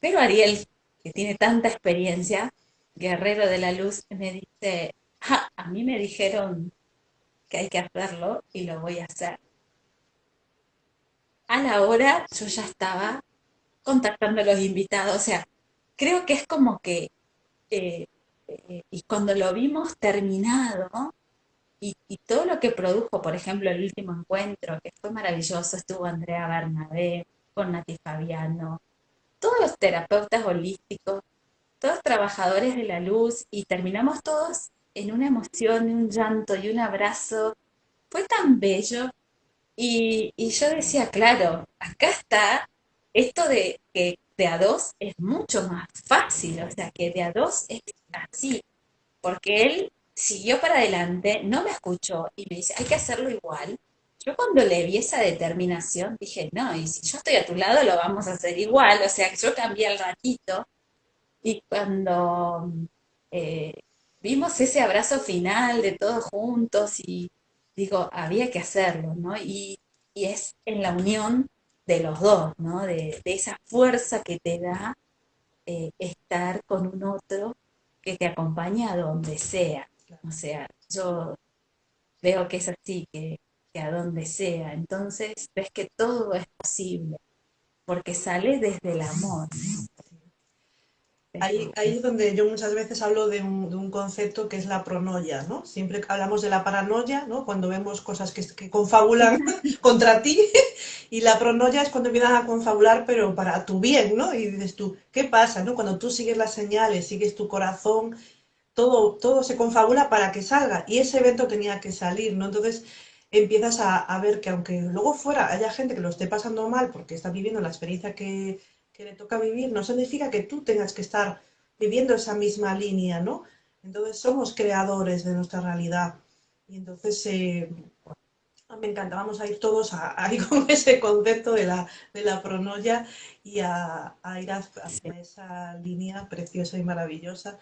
Speaker 2: Pero Ariel, que tiene tanta experiencia, guerrero de la luz, me dice, "Ja, a mí me dijeron que hay que hacerlo y lo voy a hacer. A la hora yo ya estaba contactando a los invitados, o sea, creo que es como que, eh, eh, y cuando lo vimos terminado, y, todo lo que produjo, por ejemplo, el último encuentro, que fue maravilloso, estuvo Andrea Bernabé, con Nati Fabiano, todos los terapeutas holísticos, todos trabajadores de la luz, y terminamos todos en una emoción, un llanto y un abrazo. Fue tan bello. Y, yo decía, claro, acá está esto de que de a dos es mucho más fácil, o sea, que de a dos es así, porque él siguió para adelante, no me escuchó y me dice, hay que hacerlo igual. Yo cuando le vi esa determinación dije, no, y si yo estoy a tu lado lo vamos a hacer igual, o sea, yo cambié al ratito y cuando eh, vimos ese abrazo final de todos juntos y digo, había que hacerlo, ¿no? Y, y es en la unión de los dos, ¿no? De, de esa fuerza que te da eh, estar con un otro que te acompaña a donde sea. O sea, yo veo que es así, que, que a donde sea. Entonces ves que todo es posible, porque sale desde el amor, ¿no?
Speaker 1: Ahí, ahí es donde yo muchas veces hablo de un, de un concepto que es la pronoia, ¿no? Siempre hablamos de la paranoia, ¿no? Cuando vemos cosas que, que confabulan contra ti, y la pronoia es cuando empiezan a confabular, pero para tu bien, ¿no? Y dices tú, ¿qué pasa, no? Cuando tú sigues las señales, sigues tu corazón, todo, todo se confabula para que salga, y ese evento tenía que salir, ¿no? Entonces empiezas a, a ver que aunque luego fuera haya gente que lo esté pasando mal porque está viviendo la experiencia que, que le toca vivir, no significa que tú tengas que estar viviendo esa misma línea, ¿no? Entonces somos creadores de nuestra realidad. Y entonces eh, me encanta, vamos a ir todos a, a ir con ese concepto de la, de la pronoia y a, ir hacia esa línea preciosa y maravillosa.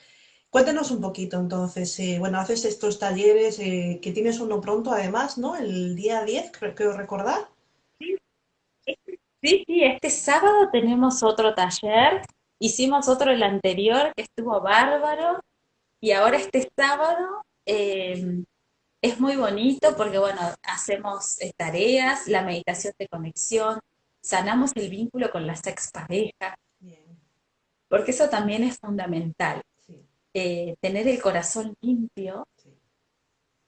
Speaker 1: Cuéntanos un poquito entonces, eh, bueno, haces estos talleres, eh, que tienes uno pronto además, ¿no? El día 10, creo recordar.
Speaker 2: Sí, sí, este sábado tenemos otro taller. Hicimos otro el anterior que estuvo bárbaro. Y ahora este sábado eh, es muy bonito porque, bueno, hacemos eh, tareas, la meditación de conexión, sanamos el vínculo con las exparejas,
Speaker 1: Bien,
Speaker 2: porque eso también es fundamental.
Speaker 1: sí,
Speaker 2: Eh, tener el corazón limpio
Speaker 1: sí,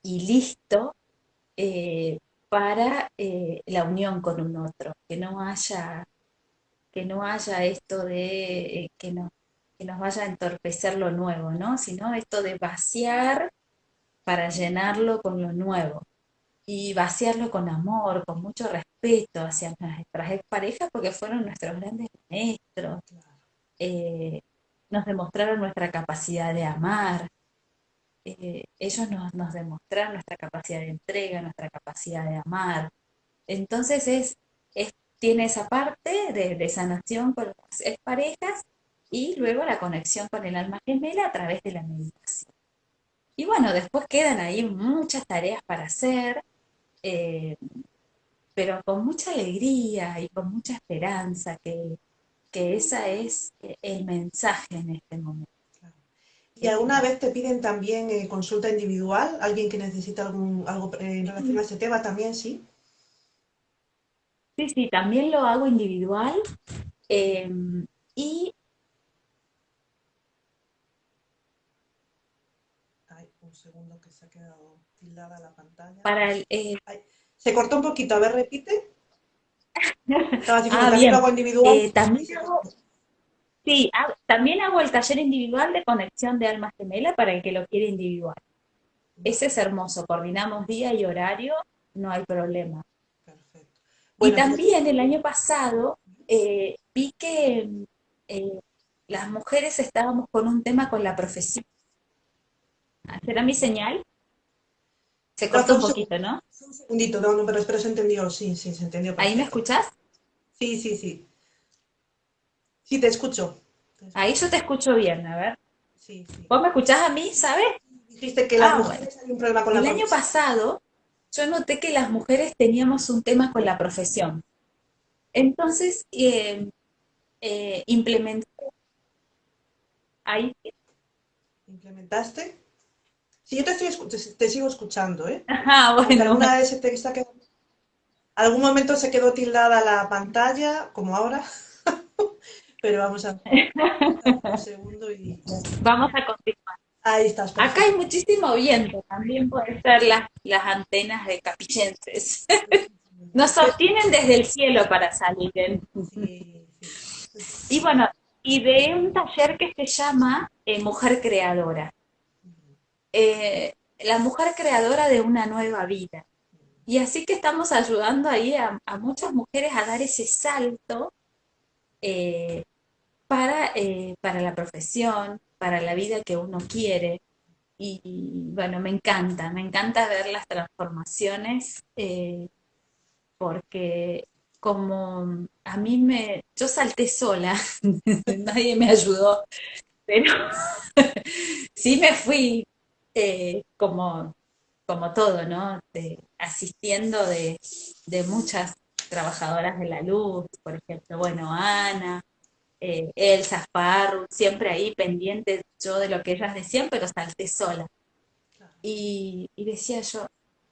Speaker 2: y listo eh, para eh, la unión con un otro, que no haya que no haya esto de eh, que, no, que nos vaya a entorpecer lo nuevo, ¿no? Sino esto de vaciar para llenarlo con lo nuevo. Y vaciarlo con amor, con mucho respeto hacia nuestras parejas, porque fueron nuestros grandes maestros. Eh, nos demostraron nuestra capacidad de amar. Eh, ellos nos, nos demostraron nuestra capacidad de entrega, nuestra capacidad de amar. Entonces es, es tiene esa parte de, sanación con las parejas y luego la conexión con el alma gemela a través de la meditación. Y bueno, después quedan ahí muchas tareas para hacer, eh, pero con mucha alegría y con mucha esperanza, que, que ese es el mensaje en este momento.
Speaker 1: ¿Y alguna vez te piden también eh, consulta individual? ¿Alguien que necesita algún, algo en relación a ese tema también, sí?
Speaker 2: Sí, sí, también lo hago individual. Em, y
Speaker 1: Ay, un segundo que se ha quedado tildada la pantalla.
Speaker 2: Para el, eh,
Speaker 1: se cortó un poquito, a ver, repite.
Speaker 2: ah, bien. Hago individual. Eh, también hago, sí, también hago el taller individual de conexión de alma gemela para el que lo quiere individual. Ese es hermoso, coordinamos día y horario, no hay problema y también el año pasado eh, vi que eh, las mujeres estábamos con un tema con la profesión. ¿Será mi señal? Se cortó un poquito, ¿no?
Speaker 1: Un segundito, no, pero espero se entendió, sí, sí, se entendió.
Speaker 2: ¿Ahí me escuchas?
Speaker 1: Sí, sí, sí. Sí, te escucho.
Speaker 2: Ahí yo te escucho bien, a ver. Sí, sí. ¿Vos me escuchás a mí, sabes?
Speaker 1: Dijiste que las ah, mujeres un problema con
Speaker 2: el El año pasado yo noté que las mujeres teníamos un tema con la profesión. Entonces, eh, eh, implementé.
Speaker 1: Ahí. ¿Implementaste? Sí, yo te, estoy, te, sigo escuchando, ¿eh?
Speaker 2: Ajá, bueno.
Speaker 1: Alguna vez te está algún momento se quedó tildada la pantalla, como ahora. Pero vamos a un segundo y.
Speaker 2: Vamos a continuar.
Speaker 1: Ahí estás.
Speaker 2: Acá hay muchísimo viento, también pueden ser las, las antenas de capillenses. Nos obtienen desde el cielo para salir. Y bueno, y de un taller que se llama eh, Mujer Creadora. Eh, la mujer creadora de una nueva vida. Y así que estamos ayudando ahí a, muchas mujeres a dar ese salto eh, para, para la profesión, para la vida que uno quiere. Y, bueno, me encanta, me encanta ver las transformaciones eh, porque como a mí me, yo salté sola, nadie me ayudó, pero sí me fui eh, como, como todo, ¿no? asistiendo de, de muchas trabajadoras de la luz, por ejemplo, bueno, Ana, eh, Elsa, Farru, siempre ahí pendiente yo de lo que ellas decían, pero salté sola. Y, decía yo,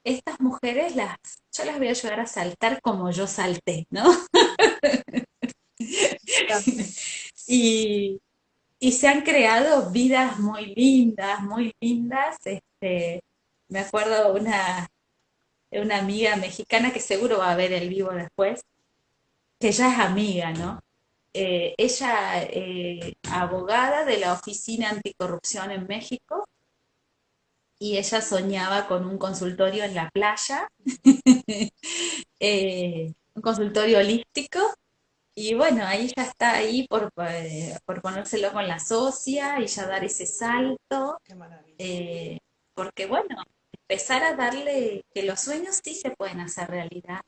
Speaker 2: estas mujeres las, yo las voy a ayudar a saltar como yo salté, ¿no? y, se han creado vidas muy lindas, muy lindas. Este, me acuerdo una, una amiga mexicana que seguro va a ver el vivo después, que ya es amiga, ¿no? Eh, ella eh, abogada de la Oficina Anticorrupción en México y ella soñaba con un consultorio en la playa, eh, un consultorio holístico y bueno, ahí ya está ahí por, por ponérselo con la socia y ya dar ese salto. porque bueno, empezar a darle que los sueños sí se pueden hacer realidad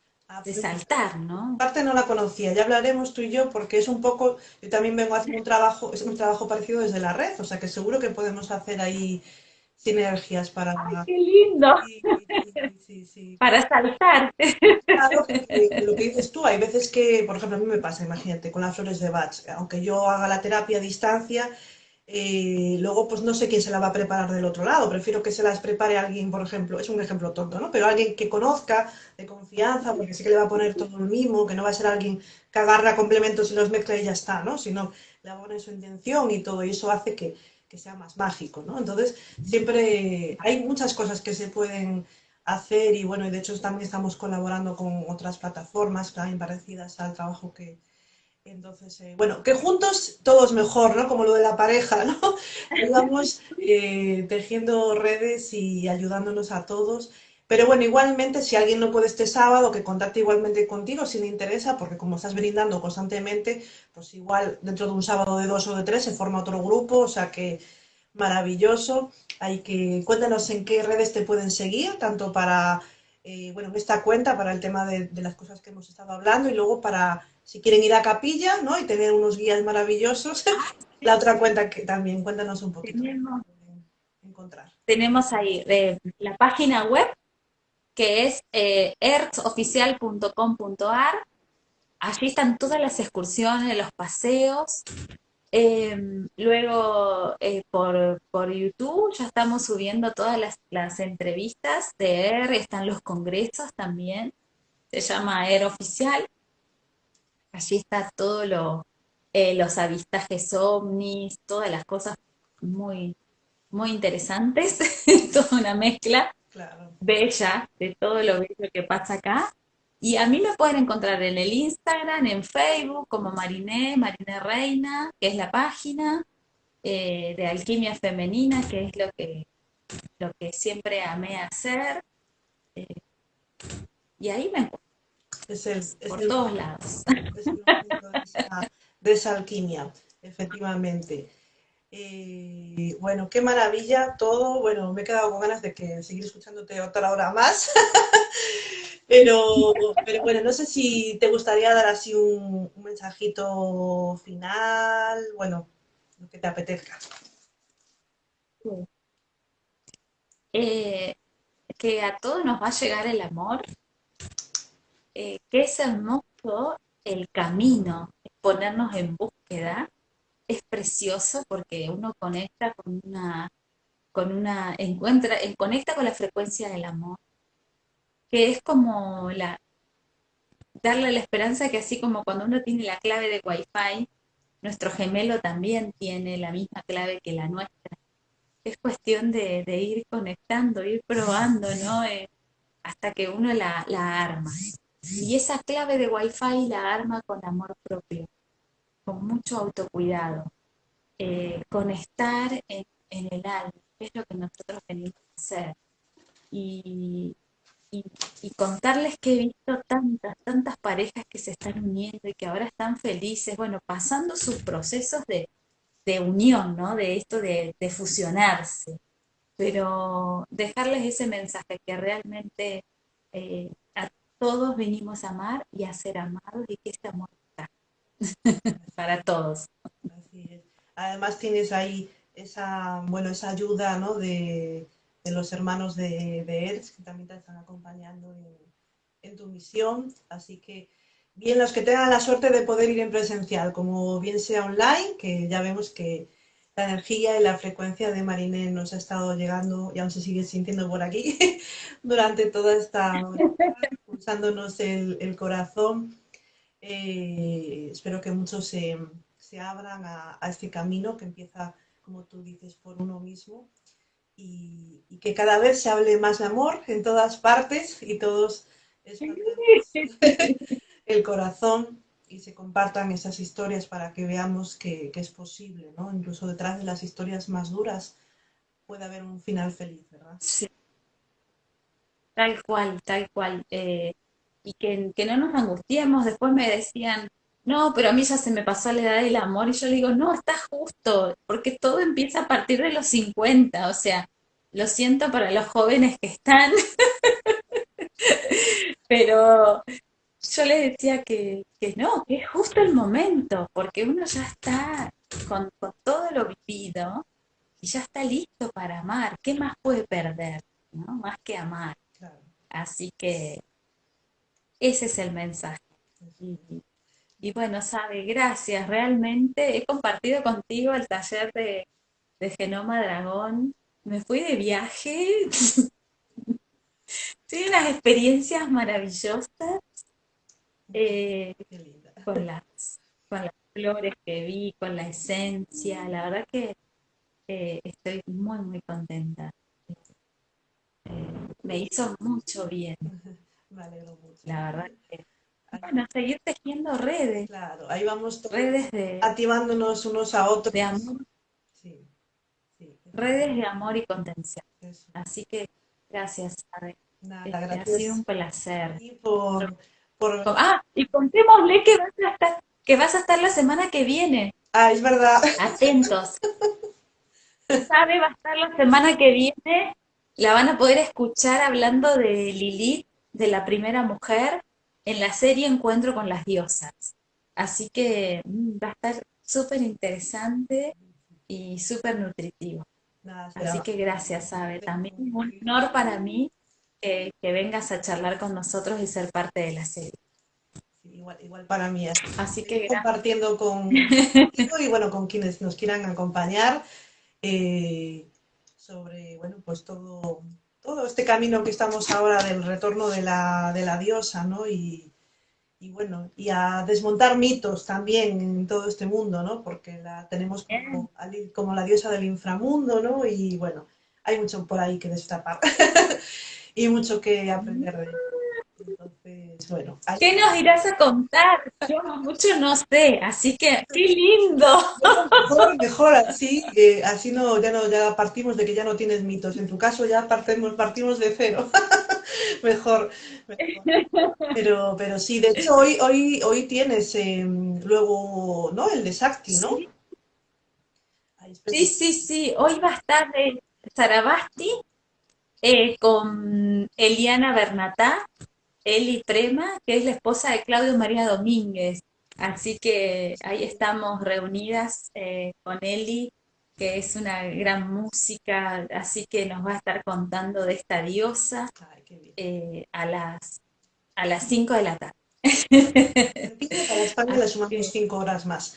Speaker 2: de saltar, ¿no?
Speaker 1: Parte no la conocía, ya hablaremos tú y yo porque es un poco, yo también vengo a hacer un trabajo, es un trabajo parecido desde la red, o sea que seguro que podemos hacer ahí sinergias para...
Speaker 2: ¡Ay, qué lindo! Sí, sí, para saltar.
Speaker 1: Claro, lo que dices tú, hay veces que, por ejemplo, a mí me pasa, imagínate, con las flores de Bach, aunque yo haga la terapia a distancia, eh, luego, pues no sé quién se la va a preparar del otro lado. Prefiero que se las prepare alguien, por ejemplo, es un ejemplo tonto, ¿no? Pero alguien que conozca, de confianza, porque sé que le va a poner todo el mismo, que no va a ser alguien que agarra complementos y los mezcla y ya está, ¿no? Sino le pone su intención y todo, y eso hace que, que sea más mágico, ¿no? Entonces, siempre hay muchas cosas que se pueden hacer y bueno, y de hecho también estamos colaborando con otras plataformas también parecidas al trabajo que, Entonces, eh, bueno, que juntos todo es mejor, ¿no? Como lo de la pareja, ¿no? Vamos eh, tejiendo redes y ayudándonos a todos. Pero bueno, igualmente, si alguien no puede este sábado, que contacte igualmente contigo si le interesa, porque como estás brindando constantemente, pues igual dentro de un sábado de dos o de tres se forma otro grupo, o sea que maravilloso. Hay que, cuéntanos en qué redes te pueden seguir, tanto para, eh, bueno, en esta cuenta, para el tema de las cosas que hemos estado hablando, y luego para si quieren ir a capilla, ¿no? Y tener unos guías maravillosos. La otra cuenta que también, cuéntanos un poquito.
Speaker 2: Tenemos, encontrar. tenemos ahí eh, la página web, que es eh. Allí están todas las excursiones, los paseos. Em, luego eh, por, por, YouTube ya estamos subiendo todas las, las entrevistas de ER, están los congresos también, se llama ER Oficial. Allí está todo lo, eh, los avistajes ovnis, todas las cosas muy, muy interesantes, toda una mezcla bella de todo lo bello que pasa acá. Y a mí me pueden encontrar en el Instagram, en Facebook, como Mariné, Mariné Reina, que es la página eh, de alquimia femenina, que es lo que, lo que siempre amé hacer. Eh, y ahí me encuentro.
Speaker 1: Es el,
Speaker 2: por todos lados.
Speaker 1: de esa alquimia, efectivamente. Eh, bueno, qué maravilla todo. Bueno, me he quedado con ganas de que seguir escuchándote otra hora más. pero, pero bueno, no sé si te gustaría dar así un, mensajito final, bueno, lo que te apetezca.
Speaker 2: Eh, que a todos nos va a llegar el amor, eh, que es hermoso el camino, ponernos en búsqueda, es precioso porque uno conecta con una, con una, encuentra, conecta con la frecuencia del amor, que es como darle la esperanza que así como cuando uno tiene la clave de Wi-Fi, nuestro gemelo también tiene la misma clave que la nuestra. Es cuestión de, ir conectando, ir probando, ¿no? Eh, hasta que uno la, la arma. Y esa clave de Wi-Fi la arma con amor propio, con mucho autocuidado, eh, con estar en, el alma, que es lo que nosotros venimos a hacer. Y, contarles que he visto tantas, tantas parejas que se están uniendo y que ahora están felices, bueno, pasando sus procesos de, unión, ¿no? De esto de, fusionarse. Pero dejarles ese mensaje que realmente eh, todos venimos a amar y a ser amados y que este amor está para todos.
Speaker 1: Además tienes ahí esa, bueno, esa ayuda ¿no? de, los hermanos de, de que también te están acompañando en, tu misión. Así que bien los que tengan la suerte de poder ir en presencial, como bien sea online, que ya vemos que la energía y la frecuencia de Mariné nos ha estado llegando y aún se sigue sintiendo por aquí durante toda esta pulsándonos el, corazón. Eh, espero que muchos se, abran a, este camino que empieza, como tú dices, por uno mismo y, que cada vez se hable más de amor en todas partes y todos el corazón y se compartan esas historias para que veamos que, es posible, ¿no? Incluso detrás de las historias más duras puede haber un final feliz, ¿verdad?
Speaker 2: Sí. Tal cual, tal cual. Eh, y que, no nos angustiemos. Después me decían, no, pero a mí ya se me pasó la edad del amor. Y yo digo, no, está justo, porque todo empieza a partir de los 50. O sea, lo siento para los jóvenes que están. pero yo les decía que, no, que es justo el momento, porque uno ya está con, todo lo vivido y ya está listo para amar. ¿Qué más puede perder? ¿no? Más que amar. Así que ese es el mensaje. Y, bueno, sabe, gracias. Realmente he compartido contigo el taller de, de Genoma Dragón. Me fui de viaje. Tuve unas experiencias maravillosas eh, con, las, con las flores que vi, con la esencia. La verdad que eh, estoy muy, muy contenta. Eh, me hizo mucho bien.
Speaker 1: Me alegro mucho.
Speaker 2: La verdad que bueno, seguir tejiendo redes.
Speaker 1: Claro, ahí vamos
Speaker 2: redes de,
Speaker 1: activándonos unos a otros.
Speaker 2: De amor. Sí, redes de amor y contención. Así que gracias, Abe.
Speaker 1: Nada, este, gracias.
Speaker 2: Ha sido un placer.
Speaker 1: Y por, por...
Speaker 2: Ah, y contémosle que vas, a estar, que vas a estar la semana que viene.
Speaker 1: Ah, es verdad.
Speaker 2: Atentos. Sabe, va a estar la semana que viene. La van a poder escuchar hablando de Lilith, de la primera mujer, en la serie Encuentro con las Diosas. Así que mm, va a estar súper interesante y súper nutritivo. Así que gracias, Sabe. También un honor para mí que vengas a charlar con nosotros y ser parte de la serie.
Speaker 1: igual, igual para mí.
Speaker 2: Así que
Speaker 1: compartiendo con y bueno, con quienes nos quieran acompañar eh, sobre bueno, pues todo, todo este camino que estamos ahora del retorno de la, de la diosa, ¿no? Y, y, bueno, y a desmontar mitos también en todo este mundo, ¿no? Porque la tenemos como, como la diosa del inframundo, ¿no? Y bueno, hay mucho por ahí que destapar y mucho que aprender de Entonces, bueno.
Speaker 2: ¿Qué nos irás a contar? Yo mucho no sé, así que qué lindo.
Speaker 1: Mejor, mejor así, así no, ya no, ya partimos de que ya no tienes mitos. En tu caso ya partimos, partimos de cero. mejor, Pero, pero sí, de hecho hoy, hoy, hoy tienes em, luego, ¿no? El de Sakti, ¿no?
Speaker 2: Sí, sí, sí. Hoy va a estar de Sarabasti eh, con Eliana Bernatá, Eli Prema, que es la esposa de Claudio María Domínguez. Así que ahí estamos reunidas eh, con Eli, que es una gran música, así que nos va a estar contando de esta diosa eh, a las a las 5 de la tarde.
Speaker 1: Para España le sumamos 5 horas más.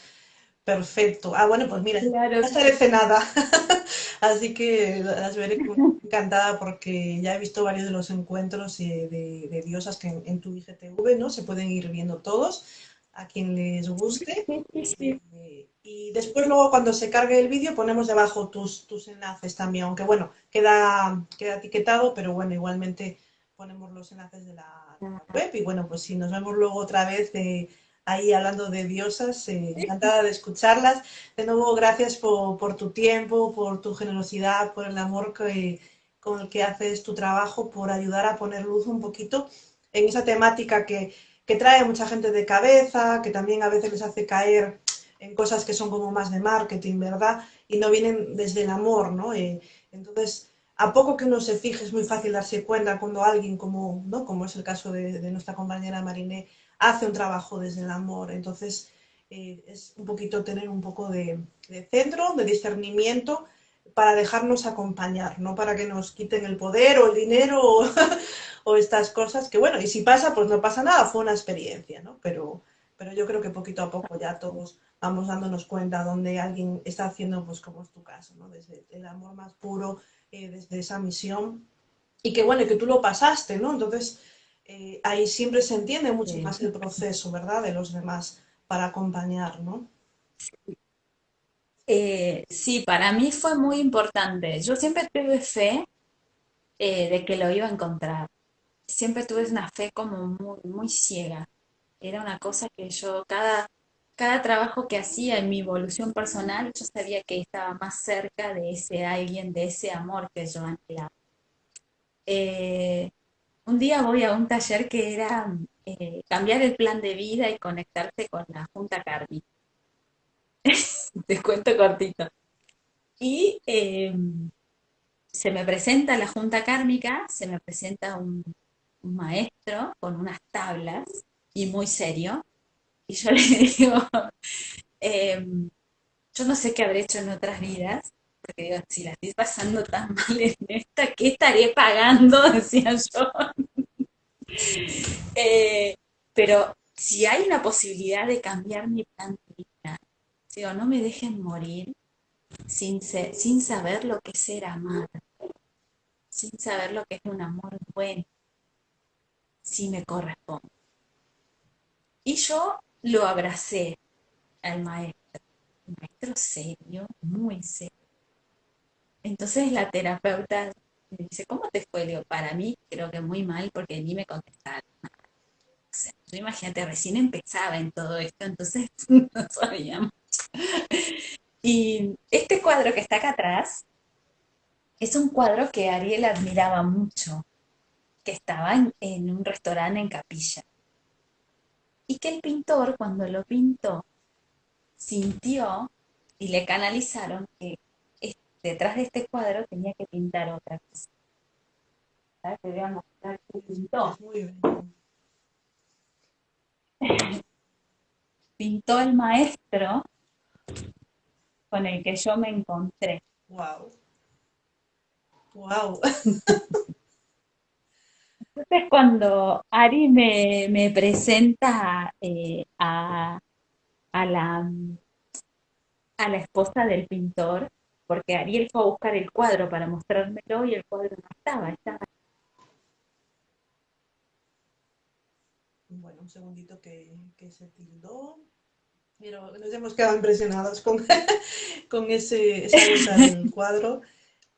Speaker 1: Perfecto. Ah, bueno, pues mira, claro. no estaré cenada. Así que las veré encantada porque ya he visto varios de los encuentros eh, de, diosas que en, tu IGTV, ¿no? Se pueden ir viendo todos, a quien les guste. Eh, y después luego cuando se cargue el vídeo ponemos debajo tus, tus enlaces también, aunque bueno, queda, queda etiquetado, pero bueno, igualmente ponemos los enlaces de la, de la web y bueno, pues si nos vemos luego otra vez de ahí hablando de diosas, eh, encantada de escucharlas. De nuevo, gracias por, tu tiempo, por tu generosidad, por el amor que, con el que haces tu trabajo, por ayudar a poner luz un poquito en esa temática que, que trae mucha gente de cabeza, que también a veces les hace caer en cosas que son como más de marketing, ¿verdad? Y no vienen desde el amor, ¿no? Eh, entonces, a poco que uno se fije, es muy fácil darse cuenta cuando alguien, como, ¿no? como es el caso de, de nuestra compañera Mariné, hace un trabajo desde el amor. Entonces, eh, es un poquito tener un poco de, centro, de discernimiento, para dejarnos acompañar, no para que nos quiten el poder o el dinero o, estas cosas, que bueno, y si pasa, pues no pasa nada, fue una experiencia, ¿no? Pero, pero yo creo que poquito a poco ya todos vamos dándonos cuenta donde alguien está haciendo, pues como es tu caso, ¿no? Desde el amor más puro, eh, desde esa misión, y que bueno, que tú lo pasaste, ¿no? Entonces, eh, ahí siempre se entiende mucho más el proceso, ¿verdad?, de los demás para acompañar, ¿no?
Speaker 2: Eh, sí, para mí fue muy importante. Yo siempre tuve fe eh, de que lo iba a encontrar. Siempre tuve una fe como muy, muy ciega. Era una cosa que yo, cada, cada trabajo que hacía en mi evolución personal, yo sabía que estaba más cerca de ese alguien, de ese amor que yo anhelaba. Un día voy a un taller que era eh, cambiar el plan de vida y conectarse con la Junta Kármica. Te cuento cortito. Y em, se me presenta la Junta Kármica, se me presenta un, maestro con unas tablas y muy serio. Y yo le digo, em, yo no sé qué habré hecho en otras vidas, porque digo, si la estoy pasando tan mal en esta, ¿qué estaré pagando? Decía yo. Eh, pero si hay una posibilidad de cambiar mi plan de vida, digo, no me dejen morir sin, sin saber lo que es ser amada, sin saber lo que es un amor bueno, si me corresponde. Y yo lo abracé al maestro, maestro serio, muy serio. Entonces la terapeuta me dice, ¿cómo te fue? Leo, para mí creo que muy mal porque ni me contestaron. yo imagínate, recién empezaba en todo esto, entonces no sabíamos. Y este cuadro que está acá atrás es un cuadro que Ariel admiraba mucho, que estaba en, un restaurante en Capilla. Y que el pintor, cuando lo pintó, sintió y le canalizaron que detrás de este cuadro tenía que pintar otra cosa. Te voy a mostrar qué pintó. Pintó el maestro con el que yo me encontré.
Speaker 1: Wow. Wow.
Speaker 2: Entonces cuando Ari me, presenta eh, a, la, a la esposa del pintor, porque Ariel fue a buscar el cuadro para mostrármelo y el cuadro no estaba, estaba.
Speaker 1: Bueno, un segundito que, se tildó. Pero nos hemos quedado impresionados con, con ese, esa del cuadro.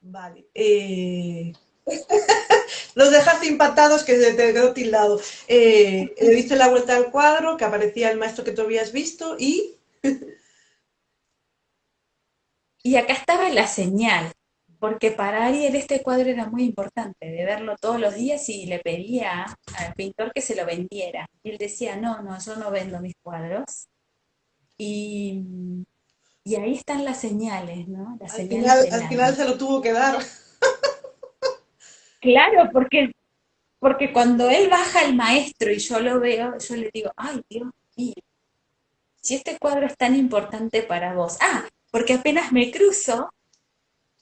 Speaker 1: Vale. Eh, nos dejaste impactados que se te quedó tildado. Eh, le diste la vuelta al cuadro, que aparecía el maestro que tú habías visto y...
Speaker 2: Y acá estaba la señal, porque para Ariel este cuadro era muy importante, de verlo todos los días y le pedía al pintor que se lo vendiera. Y él decía, no, no, yo no vendo mis cuadros. Y, ahí están las señales, ¿no?
Speaker 1: al, final, al final se lo tuvo que dar.
Speaker 2: Claro, porque, porque cuando él baja el maestro y yo lo veo, yo le digo, ay, Dios mío, si este cuadro es tan importante para vos. Ah, porque apenas me cruzo,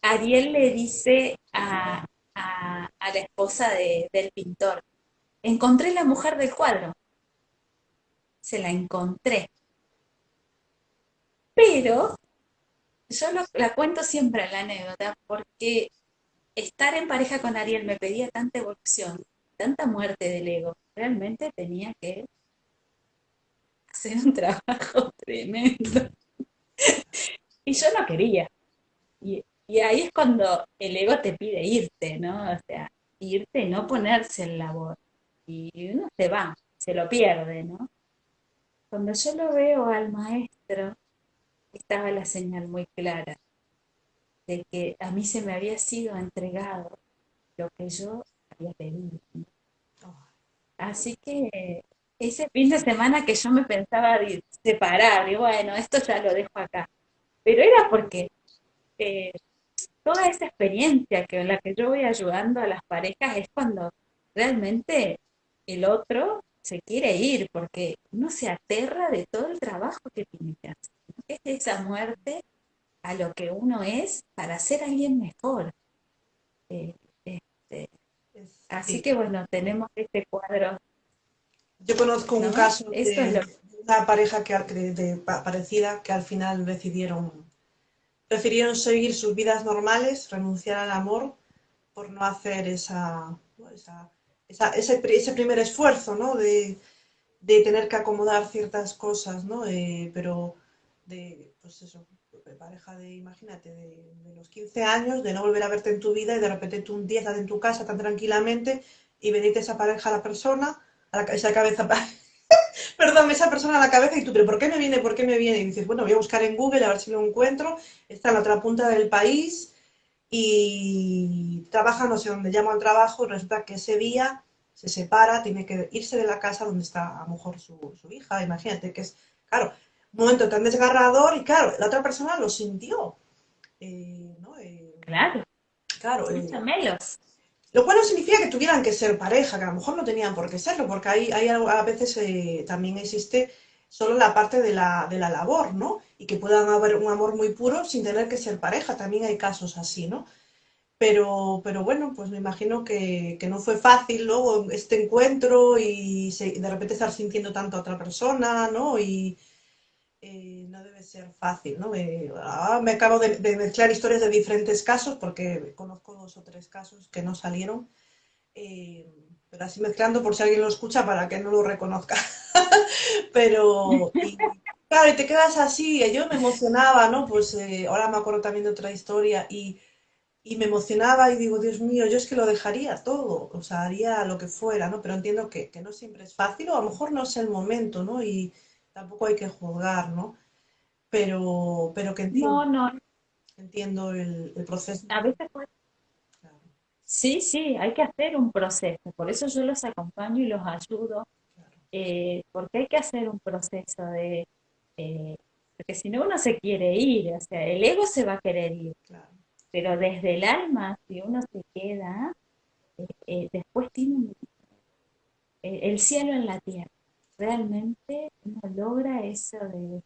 Speaker 2: Ariel le dice a, la esposa del pintor, encontré la mujer del cuadro. Se la encontré. Pero yo la cuento siempre la anécdota porque estar en pareja con Ariel me pedía tanta evolución, tanta muerte del ego. Realmente tenía que hacer un trabajo tremendo. Y yo no quería. Y, ahí es cuando el ego te pide irte, ¿no? O sea, irte y no ponerse en labor. Y uno se va, se lo pierde, ¿no? Cuando yo lo veo al maestro, estaba la señal muy clara de que a mí se me había sido entregado lo que yo había pedido. Así que ese fin de semana que yo me pensaba separar, y bueno, esto ya lo dejo acá pero era porque eh, toda esa experiencia que en la que yo voy ayudando a las parejas es cuando realmente el otro se quiere ir, porque uno se aterra de todo el trabajo que tiene que hacer. Es esa muerte a lo que uno es para ser alguien mejor. Eh, este, así que bueno, tenemos este cuadro.
Speaker 1: Yo conozco un caso de, una pareja que, de, parecida que al final decidieron, prefirieron seguir sus vidas normales, renunciar al amor por no hacer esa, ese, primer esfuerzo, ¿no? De, tener que acomodar ciertas cosas, ¿no? Eh, pero de, pues eso, de pareja de, imagínate, de, los 15 años, de no volver a verte en tu vida y de repente tú un día estás en tu casa tan tranquilamente y venite esa pareja a la persona, a esa cabeza perdón, esa persona a la cabeza y tú, pero ¿por qué me viene? ¿Por qué me viene? Y dices, bueno, voy a buscar en Google a ver si lo encuentro, está en la otra punta del país y trabaja no sé dónde llamo al trabajo, resulta que ese día se separa, tiene que irse de la casa donde está a lo mejor su, hija, imagínate que es, claro, un momento tan desgarrador y claro, la otra persona lo sintió.
Speaker 2: Eh, eh, claro.
Speaker 1: Claro.
Speaker 2: Eh,
Speaker 1: lo cual no significa que tuvieran que ser pareja, que a lo mejor no tenían por qué serlo, porque hay, hay a veces eh, también existe solo la parte de la, de la labor, ¿no? Y que puedan haber un amor muy puro sin tener que ser pareja, también hay casos así, ¿no? Pero, pero bueno, pues me imagino que, que no fue fácil luego este encuentro y de repente estar sintiendo tanto a otra persona, ¿no? Y, eh, ser fácil, ¿no? Ah, me acabo de, mezclar historias de diferentes casos porque conozco dos o tres casos que no salieron, eh, pero así mezclando por si alguien lo escucha para que no lo reconozca. pero, claro, y te quedas así, yo me emocionaba, ¿no? Pues eh, ahora me acuerdo también de otra historia y y me emocionaba y digo, Dios mío, yo es que lo dejaría todo, o sea, haría lo que fuera, ¿no? Pero entiendo que, que no siempre es fácil o a lo mejor no es el momento, ¿no? Y tampoco hay que juzgar, ¿no? Pero, pero que entiendo,
Speaker 2: No, no,
Speaker 1: entiendo el, el proceso.
Speaker 2: a veces pues,
Speaker 1: Claro,
Speaker 2: sí, sí, hay que hacer un proceso. Por eso yo los acompaño y los ayudo,
Speaker 1: claro,
Speaker 2: eh, porque hay que hacer un proceso de, eh, porque si no uno se quiere ir, o sea, el ego se va a querer ir,
Speaker 1: claro,
Speaker 2: pero desde el alma, si uno se queda, eh, después tiene un- el cielo en la tierra. Realmente uno logra eso de,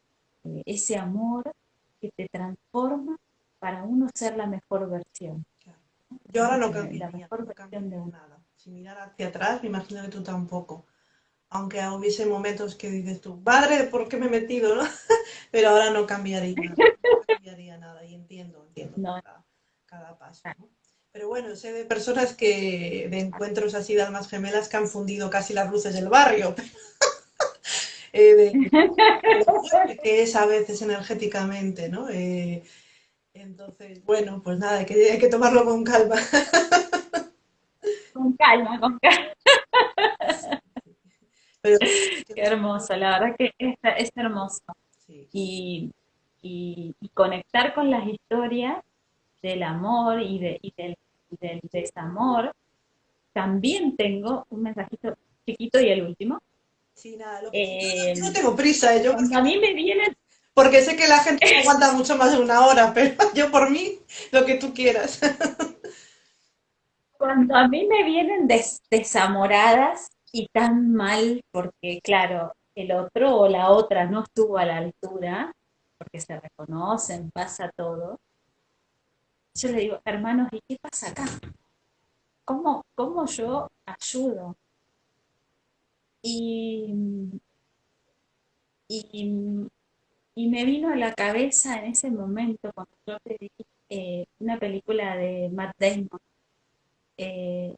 Speaker 2: ese amor que te transforma para uno ser la mejor versión,
Speaker 1: claro. Yo ahora no
Speaker 2: eh, la
Speaker 1: cambiaría,
Speaker 2: mejor
Speaker 1: no
Speaker 2: versión de
Speaker 1: cambiaría
Speaker 2: uno.
Speaker 1: nada. Si mirar hacia atrás, me imagino que tú tampoco. Aunque hubiese momentos que dices tú, madre, ¿por qué me he metido, no? Pero ahora no cambiaría, no cambiaría nada y entiendo, entiendo
Speaker 2: No,
Speaker 1: cada, cada paso, ¿no? Pero bueno, sé de personas que, de encuentros así de almas gemelas que han fundido casi las luces del barrio, eh, de, que es a veces energéticamente, ¿no? Eh, entonces, bueno, pues nada, hay que, hay que tomarlo con calma.
Speaker 2: con calma, con calma.
Speaker 1: Pero
Speaker 2: Qué hermoso, la verdad que es, es hermoso.
Speaker 1: sí,
Speaker 2: Y, y- y conectar con las historias del amor y, de, y del, y del desamor. También tengo un mensajito chiquito y el último.
Speaker 1: Sí, nada, lo que, yo, no,
Speaker 2: Eh,
Speaker 1: yo no tengo prisa, ¿eh? yo
Speaker 2: a mí me vienen,
Speaker 1: Porque sé que la gente no aguanta mucho más de una hora, pero yo por mí, lo que tú quieras.
Speaker 2: cuando a mí me vienen des- desamoradas y tan mal, porque claro, el otro o la otra no estuvo a la altura, porque se reconocen, pasa todo. Yo le digo, hermanos, ¿y qué pasa acá? ¿Cómo, cómo yo ayudo? Y, y, me vino a la cabeza en ese momento cuando yo pedí eh, una película de Matt Damon, eh,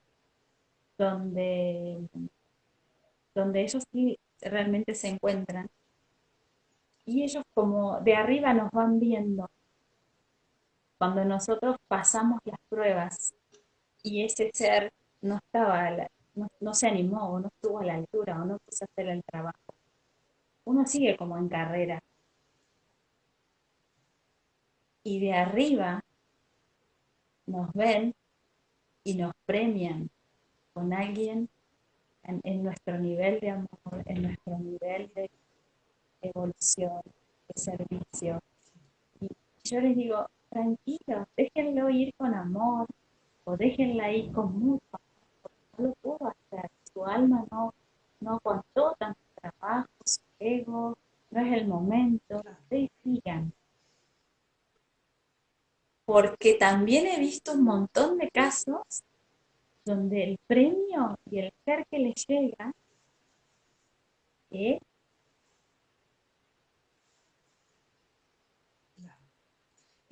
Speaker 2: donde, donde ellos sí realmente se encuentran. Y ellos como de arriba nos van viendo cuando nosotros pasamos las pruebas y ese ser no estaba, no, se animó o no estuvo a la altura o no quiso hacer el trabajo. Uno sigue como en carrera y de arriba nos ven y nos premian con alguien en, nuestro nivel de amor, en nuestro nivel de evolución, de servicio. Y yo les digo, tranquilos, déjenlo ir con amor o déjenla ir con mucho lo puedo hacer. Su alma no, no aguantó tanto trabajo, su ego, no es el momento. Ustedes. Porque también he visto un montón de casos donde el premio y el ser que les llega es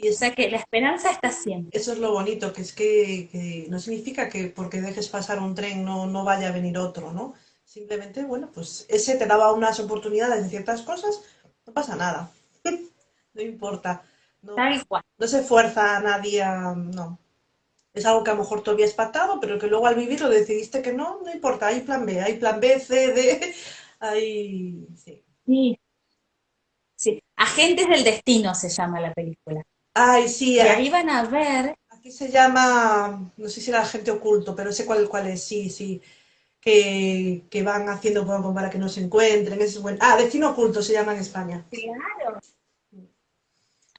Speaker 1: Y
Speaker 2: O sea que la esperanza está siempre.
Speaker 1: eso es lo bonito, que es que, que no significa que porque dejes pasar un tren no, no vaya a venir otro, ¿no? Simplemente, bueno, pues ese te daba unas oportunidades en ciertas cosas, no pasa nada, no importa, no,
Speaker 2: Tal cual.
Speaker 1: no se fuerza a nadie a, no. Es algo que a lo mejor tú habías pactado, pero que luego al vivirlo decidiste que no, no importa, hay plan B, hay plan B, C, D, hay... Sí.
Speaker 2: Sí, sí. Agentes del Destino se llama la película.
Speaker 1: Ay, sí,
Speaker 2: Y ahí van a ver,
Speaker 1: aquí se llama, no sé si era agente oculto, pero sé cuál, cuál es, sí, sí, que, que van haciendo para que no se encuentren, ese es buen... Ah, Destino Oculto se llama en España.
Speaker 2: claro.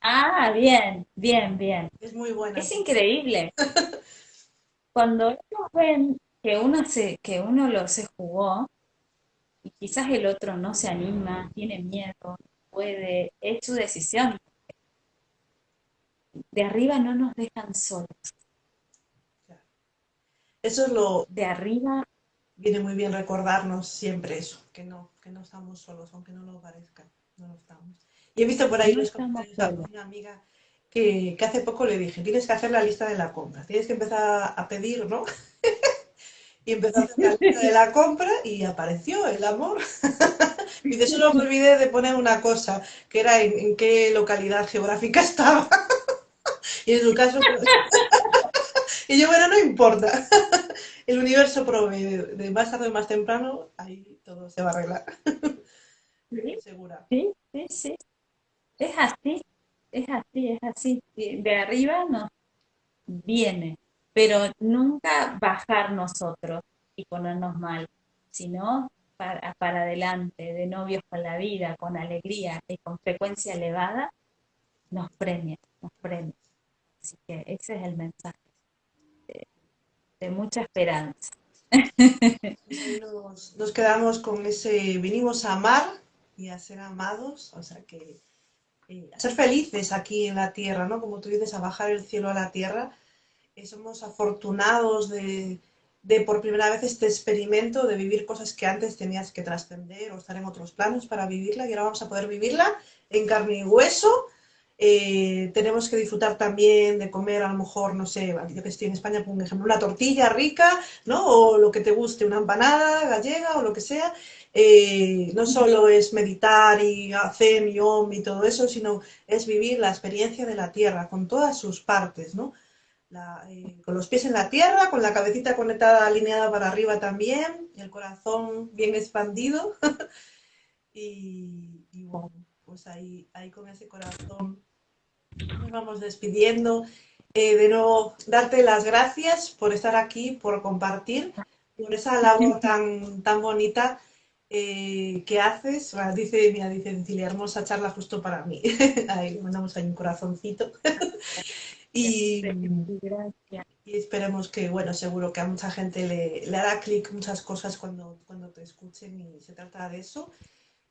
Speaker 2: Ah, bien, bien, bien.
Speaker 1: Es muy buena.
Speaker 2: Es increíble. Cuando ellos ven que uno se, que uno lo se jugó y quizás el otro no se anima, tiene miedo, puede, es su decisión. De arriba no nos dejan solos.
Speaker 1: Eso es lo,
Speaker 2: De arriba
Speaker 1: viene muy bien recordarnos siempre eso, que no, que no estamos solos, aunque no lo parezca, no lo estamos. Y he visto por ahí
Speaker 2: no
Speaker 1: los
Speaker 2: estamos
Speaker 1: comentarios de
Speaker 2: solos.
Speaker 1: una amiga que, que hace poco le dije, tienes que hacer la lista de la compra, tienes que empezar a pedir, ¿no? Y empezó a hacer la lista de la compra y apareció el amor. Y de solo me olvidé de poner una cosa, que era en, en qué localidad geográfica estaba. Y en su caso, pues, Y yo, bueno, no importa. El universo provee de más tarde o más temprano, ahí todo se va a arreglar.
Speaker 2: Sí, Segura. Sí, sí, sí. Es así, es así, es así. De arriba nos viene, pero nunca bajar nosotros y ponernos mal, sino para, para adelante, de novios con la vida, con alegría y con frecuencia elevada, nos premia, nos premia. Así que ese es el mensaje de, mucha esperanza.
Speaker 1: Nos, nos, quedamos con ese, vinimos a amar y a ser amados, o sea que eh, a ser felices aquí en la tierra, ¿no? Como tú dices, a bajar el cielo a la tierra. Eh, somos afortunados de, de, por primera vez este experimento de vivir cosas que antes tenías que trascender o estar en otros planos para vivirla y ahora vamos a poder vivirla en carne y hueso eh, tenemos que disfrutar también de comer, a lo mejor, no sé, yo que estoy en España, por ejemplo, una tortilla rica, ¿no? O lo que te guste, una empanada gallega o lo que sea. Eh, no solo es meditar y hacer y om y todo eso, sino es vivir la experiencia de la tierra con todas sus partes, ¿no? Eh, con los pies en la tierra, con la cabecita conectada, alineada para arriba también, el corazón bien expandido. y, y bueno, pues ahí, ahí con ese corazón nos vamos despidiendo. Eh, de nuevo, darte las gracias por estar aquí, por compartir, por esa labor tan, tan bonita eh, que haces. dice, mira, dice Cecilia, hermosa charla justo para mí. ahí mandamos ahí un corazoncito. y, y, esperemos que, bueno, seguro que a mucha gente le, le hará clic muchas cosas cuando, cuando te escuchen y se trata de eso.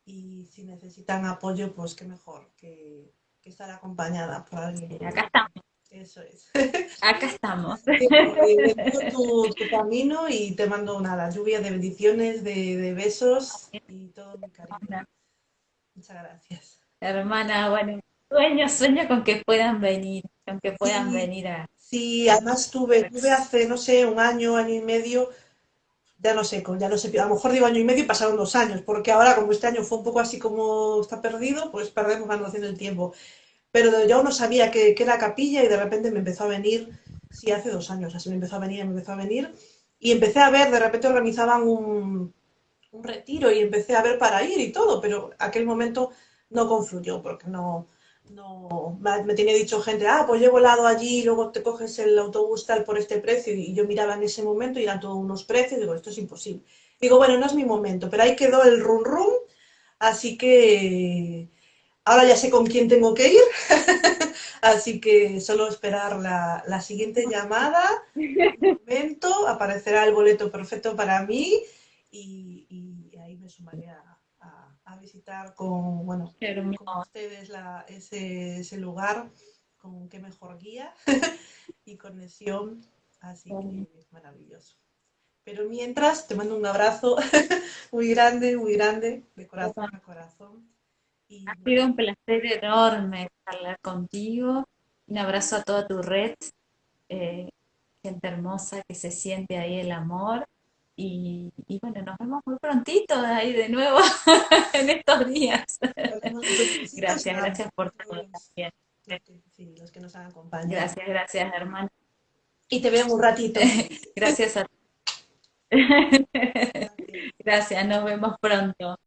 Speaker 1: Y si necesitan apoyo, pues qué mejor que que estar acompañada por alguien.
Speaker 2: Acá estamos.
Speaker 1: Eso es.
Speaker 2: Acá estamos.
Speaker 1: tu, tu, camino y te mando una lluvia de bendiciones, de, besos y todo mi cariño. Muchas gracias.
Speaker 2: Hermana, bueno, sueño, sueño con que puedan venir, con que puedan venir a...
Speaker 1: Sí, además tuve, tuve hace, no sé, un año, año y medio, ya no sé, ya no sé, a lo mejor digo año y medio y pasaron dos años, porque ahora como este año fue un poco así como está perdido, pues perdemos la noción del tiempo. Pero yo no sabía que, que, era capilla y de repente me empezó a venir, sí, hace dos años, así me empezó a venir, me empezó a venir, y empecé a ver, de repente organizaban un, un retiro y empecé a ver para ir y todo, pero aquel momento no confluyó, porque no, no, me tenía dicho gente, ah, pues llevo helado allí, luego te coges el autobús tal por este precio, y yo miraba en ese momento y eran todos unos precios, digo, esto es imposible. Digo, bueno, no es mi momento, pero ahí quedó el run run, así que ahora ya sé con quién tengo que ir, así que solo esperar la, la siguiente llamada, un momento, aparecerá el boleto perfecto para mí y, y ahí me sumaré a visitar con, bueno, con ustedes ese, ese, lugar, con qué mejor guía y conexión, así que maravilloso. Pero mientras, te mando un abrazo muy grande, muy grande, de corazón a corazón.
Speaker 2: Y, ha sido un placer enorme hablar contigo. Un abrazo a toda tu red, eh, gente hermosa que se siente ahí el amor y, bueno, nos vemos muy prontito ahí de nuevo en estos días. gracias, gracias por todo también.
Speaker 1: Sí, los que nos han acompañado.
Speaker 2: Gracias, gracias, hermano.
Speaker 1: Y te veo un ratito.
Speaker 2: gracias a Gracias, nos vemos pronto.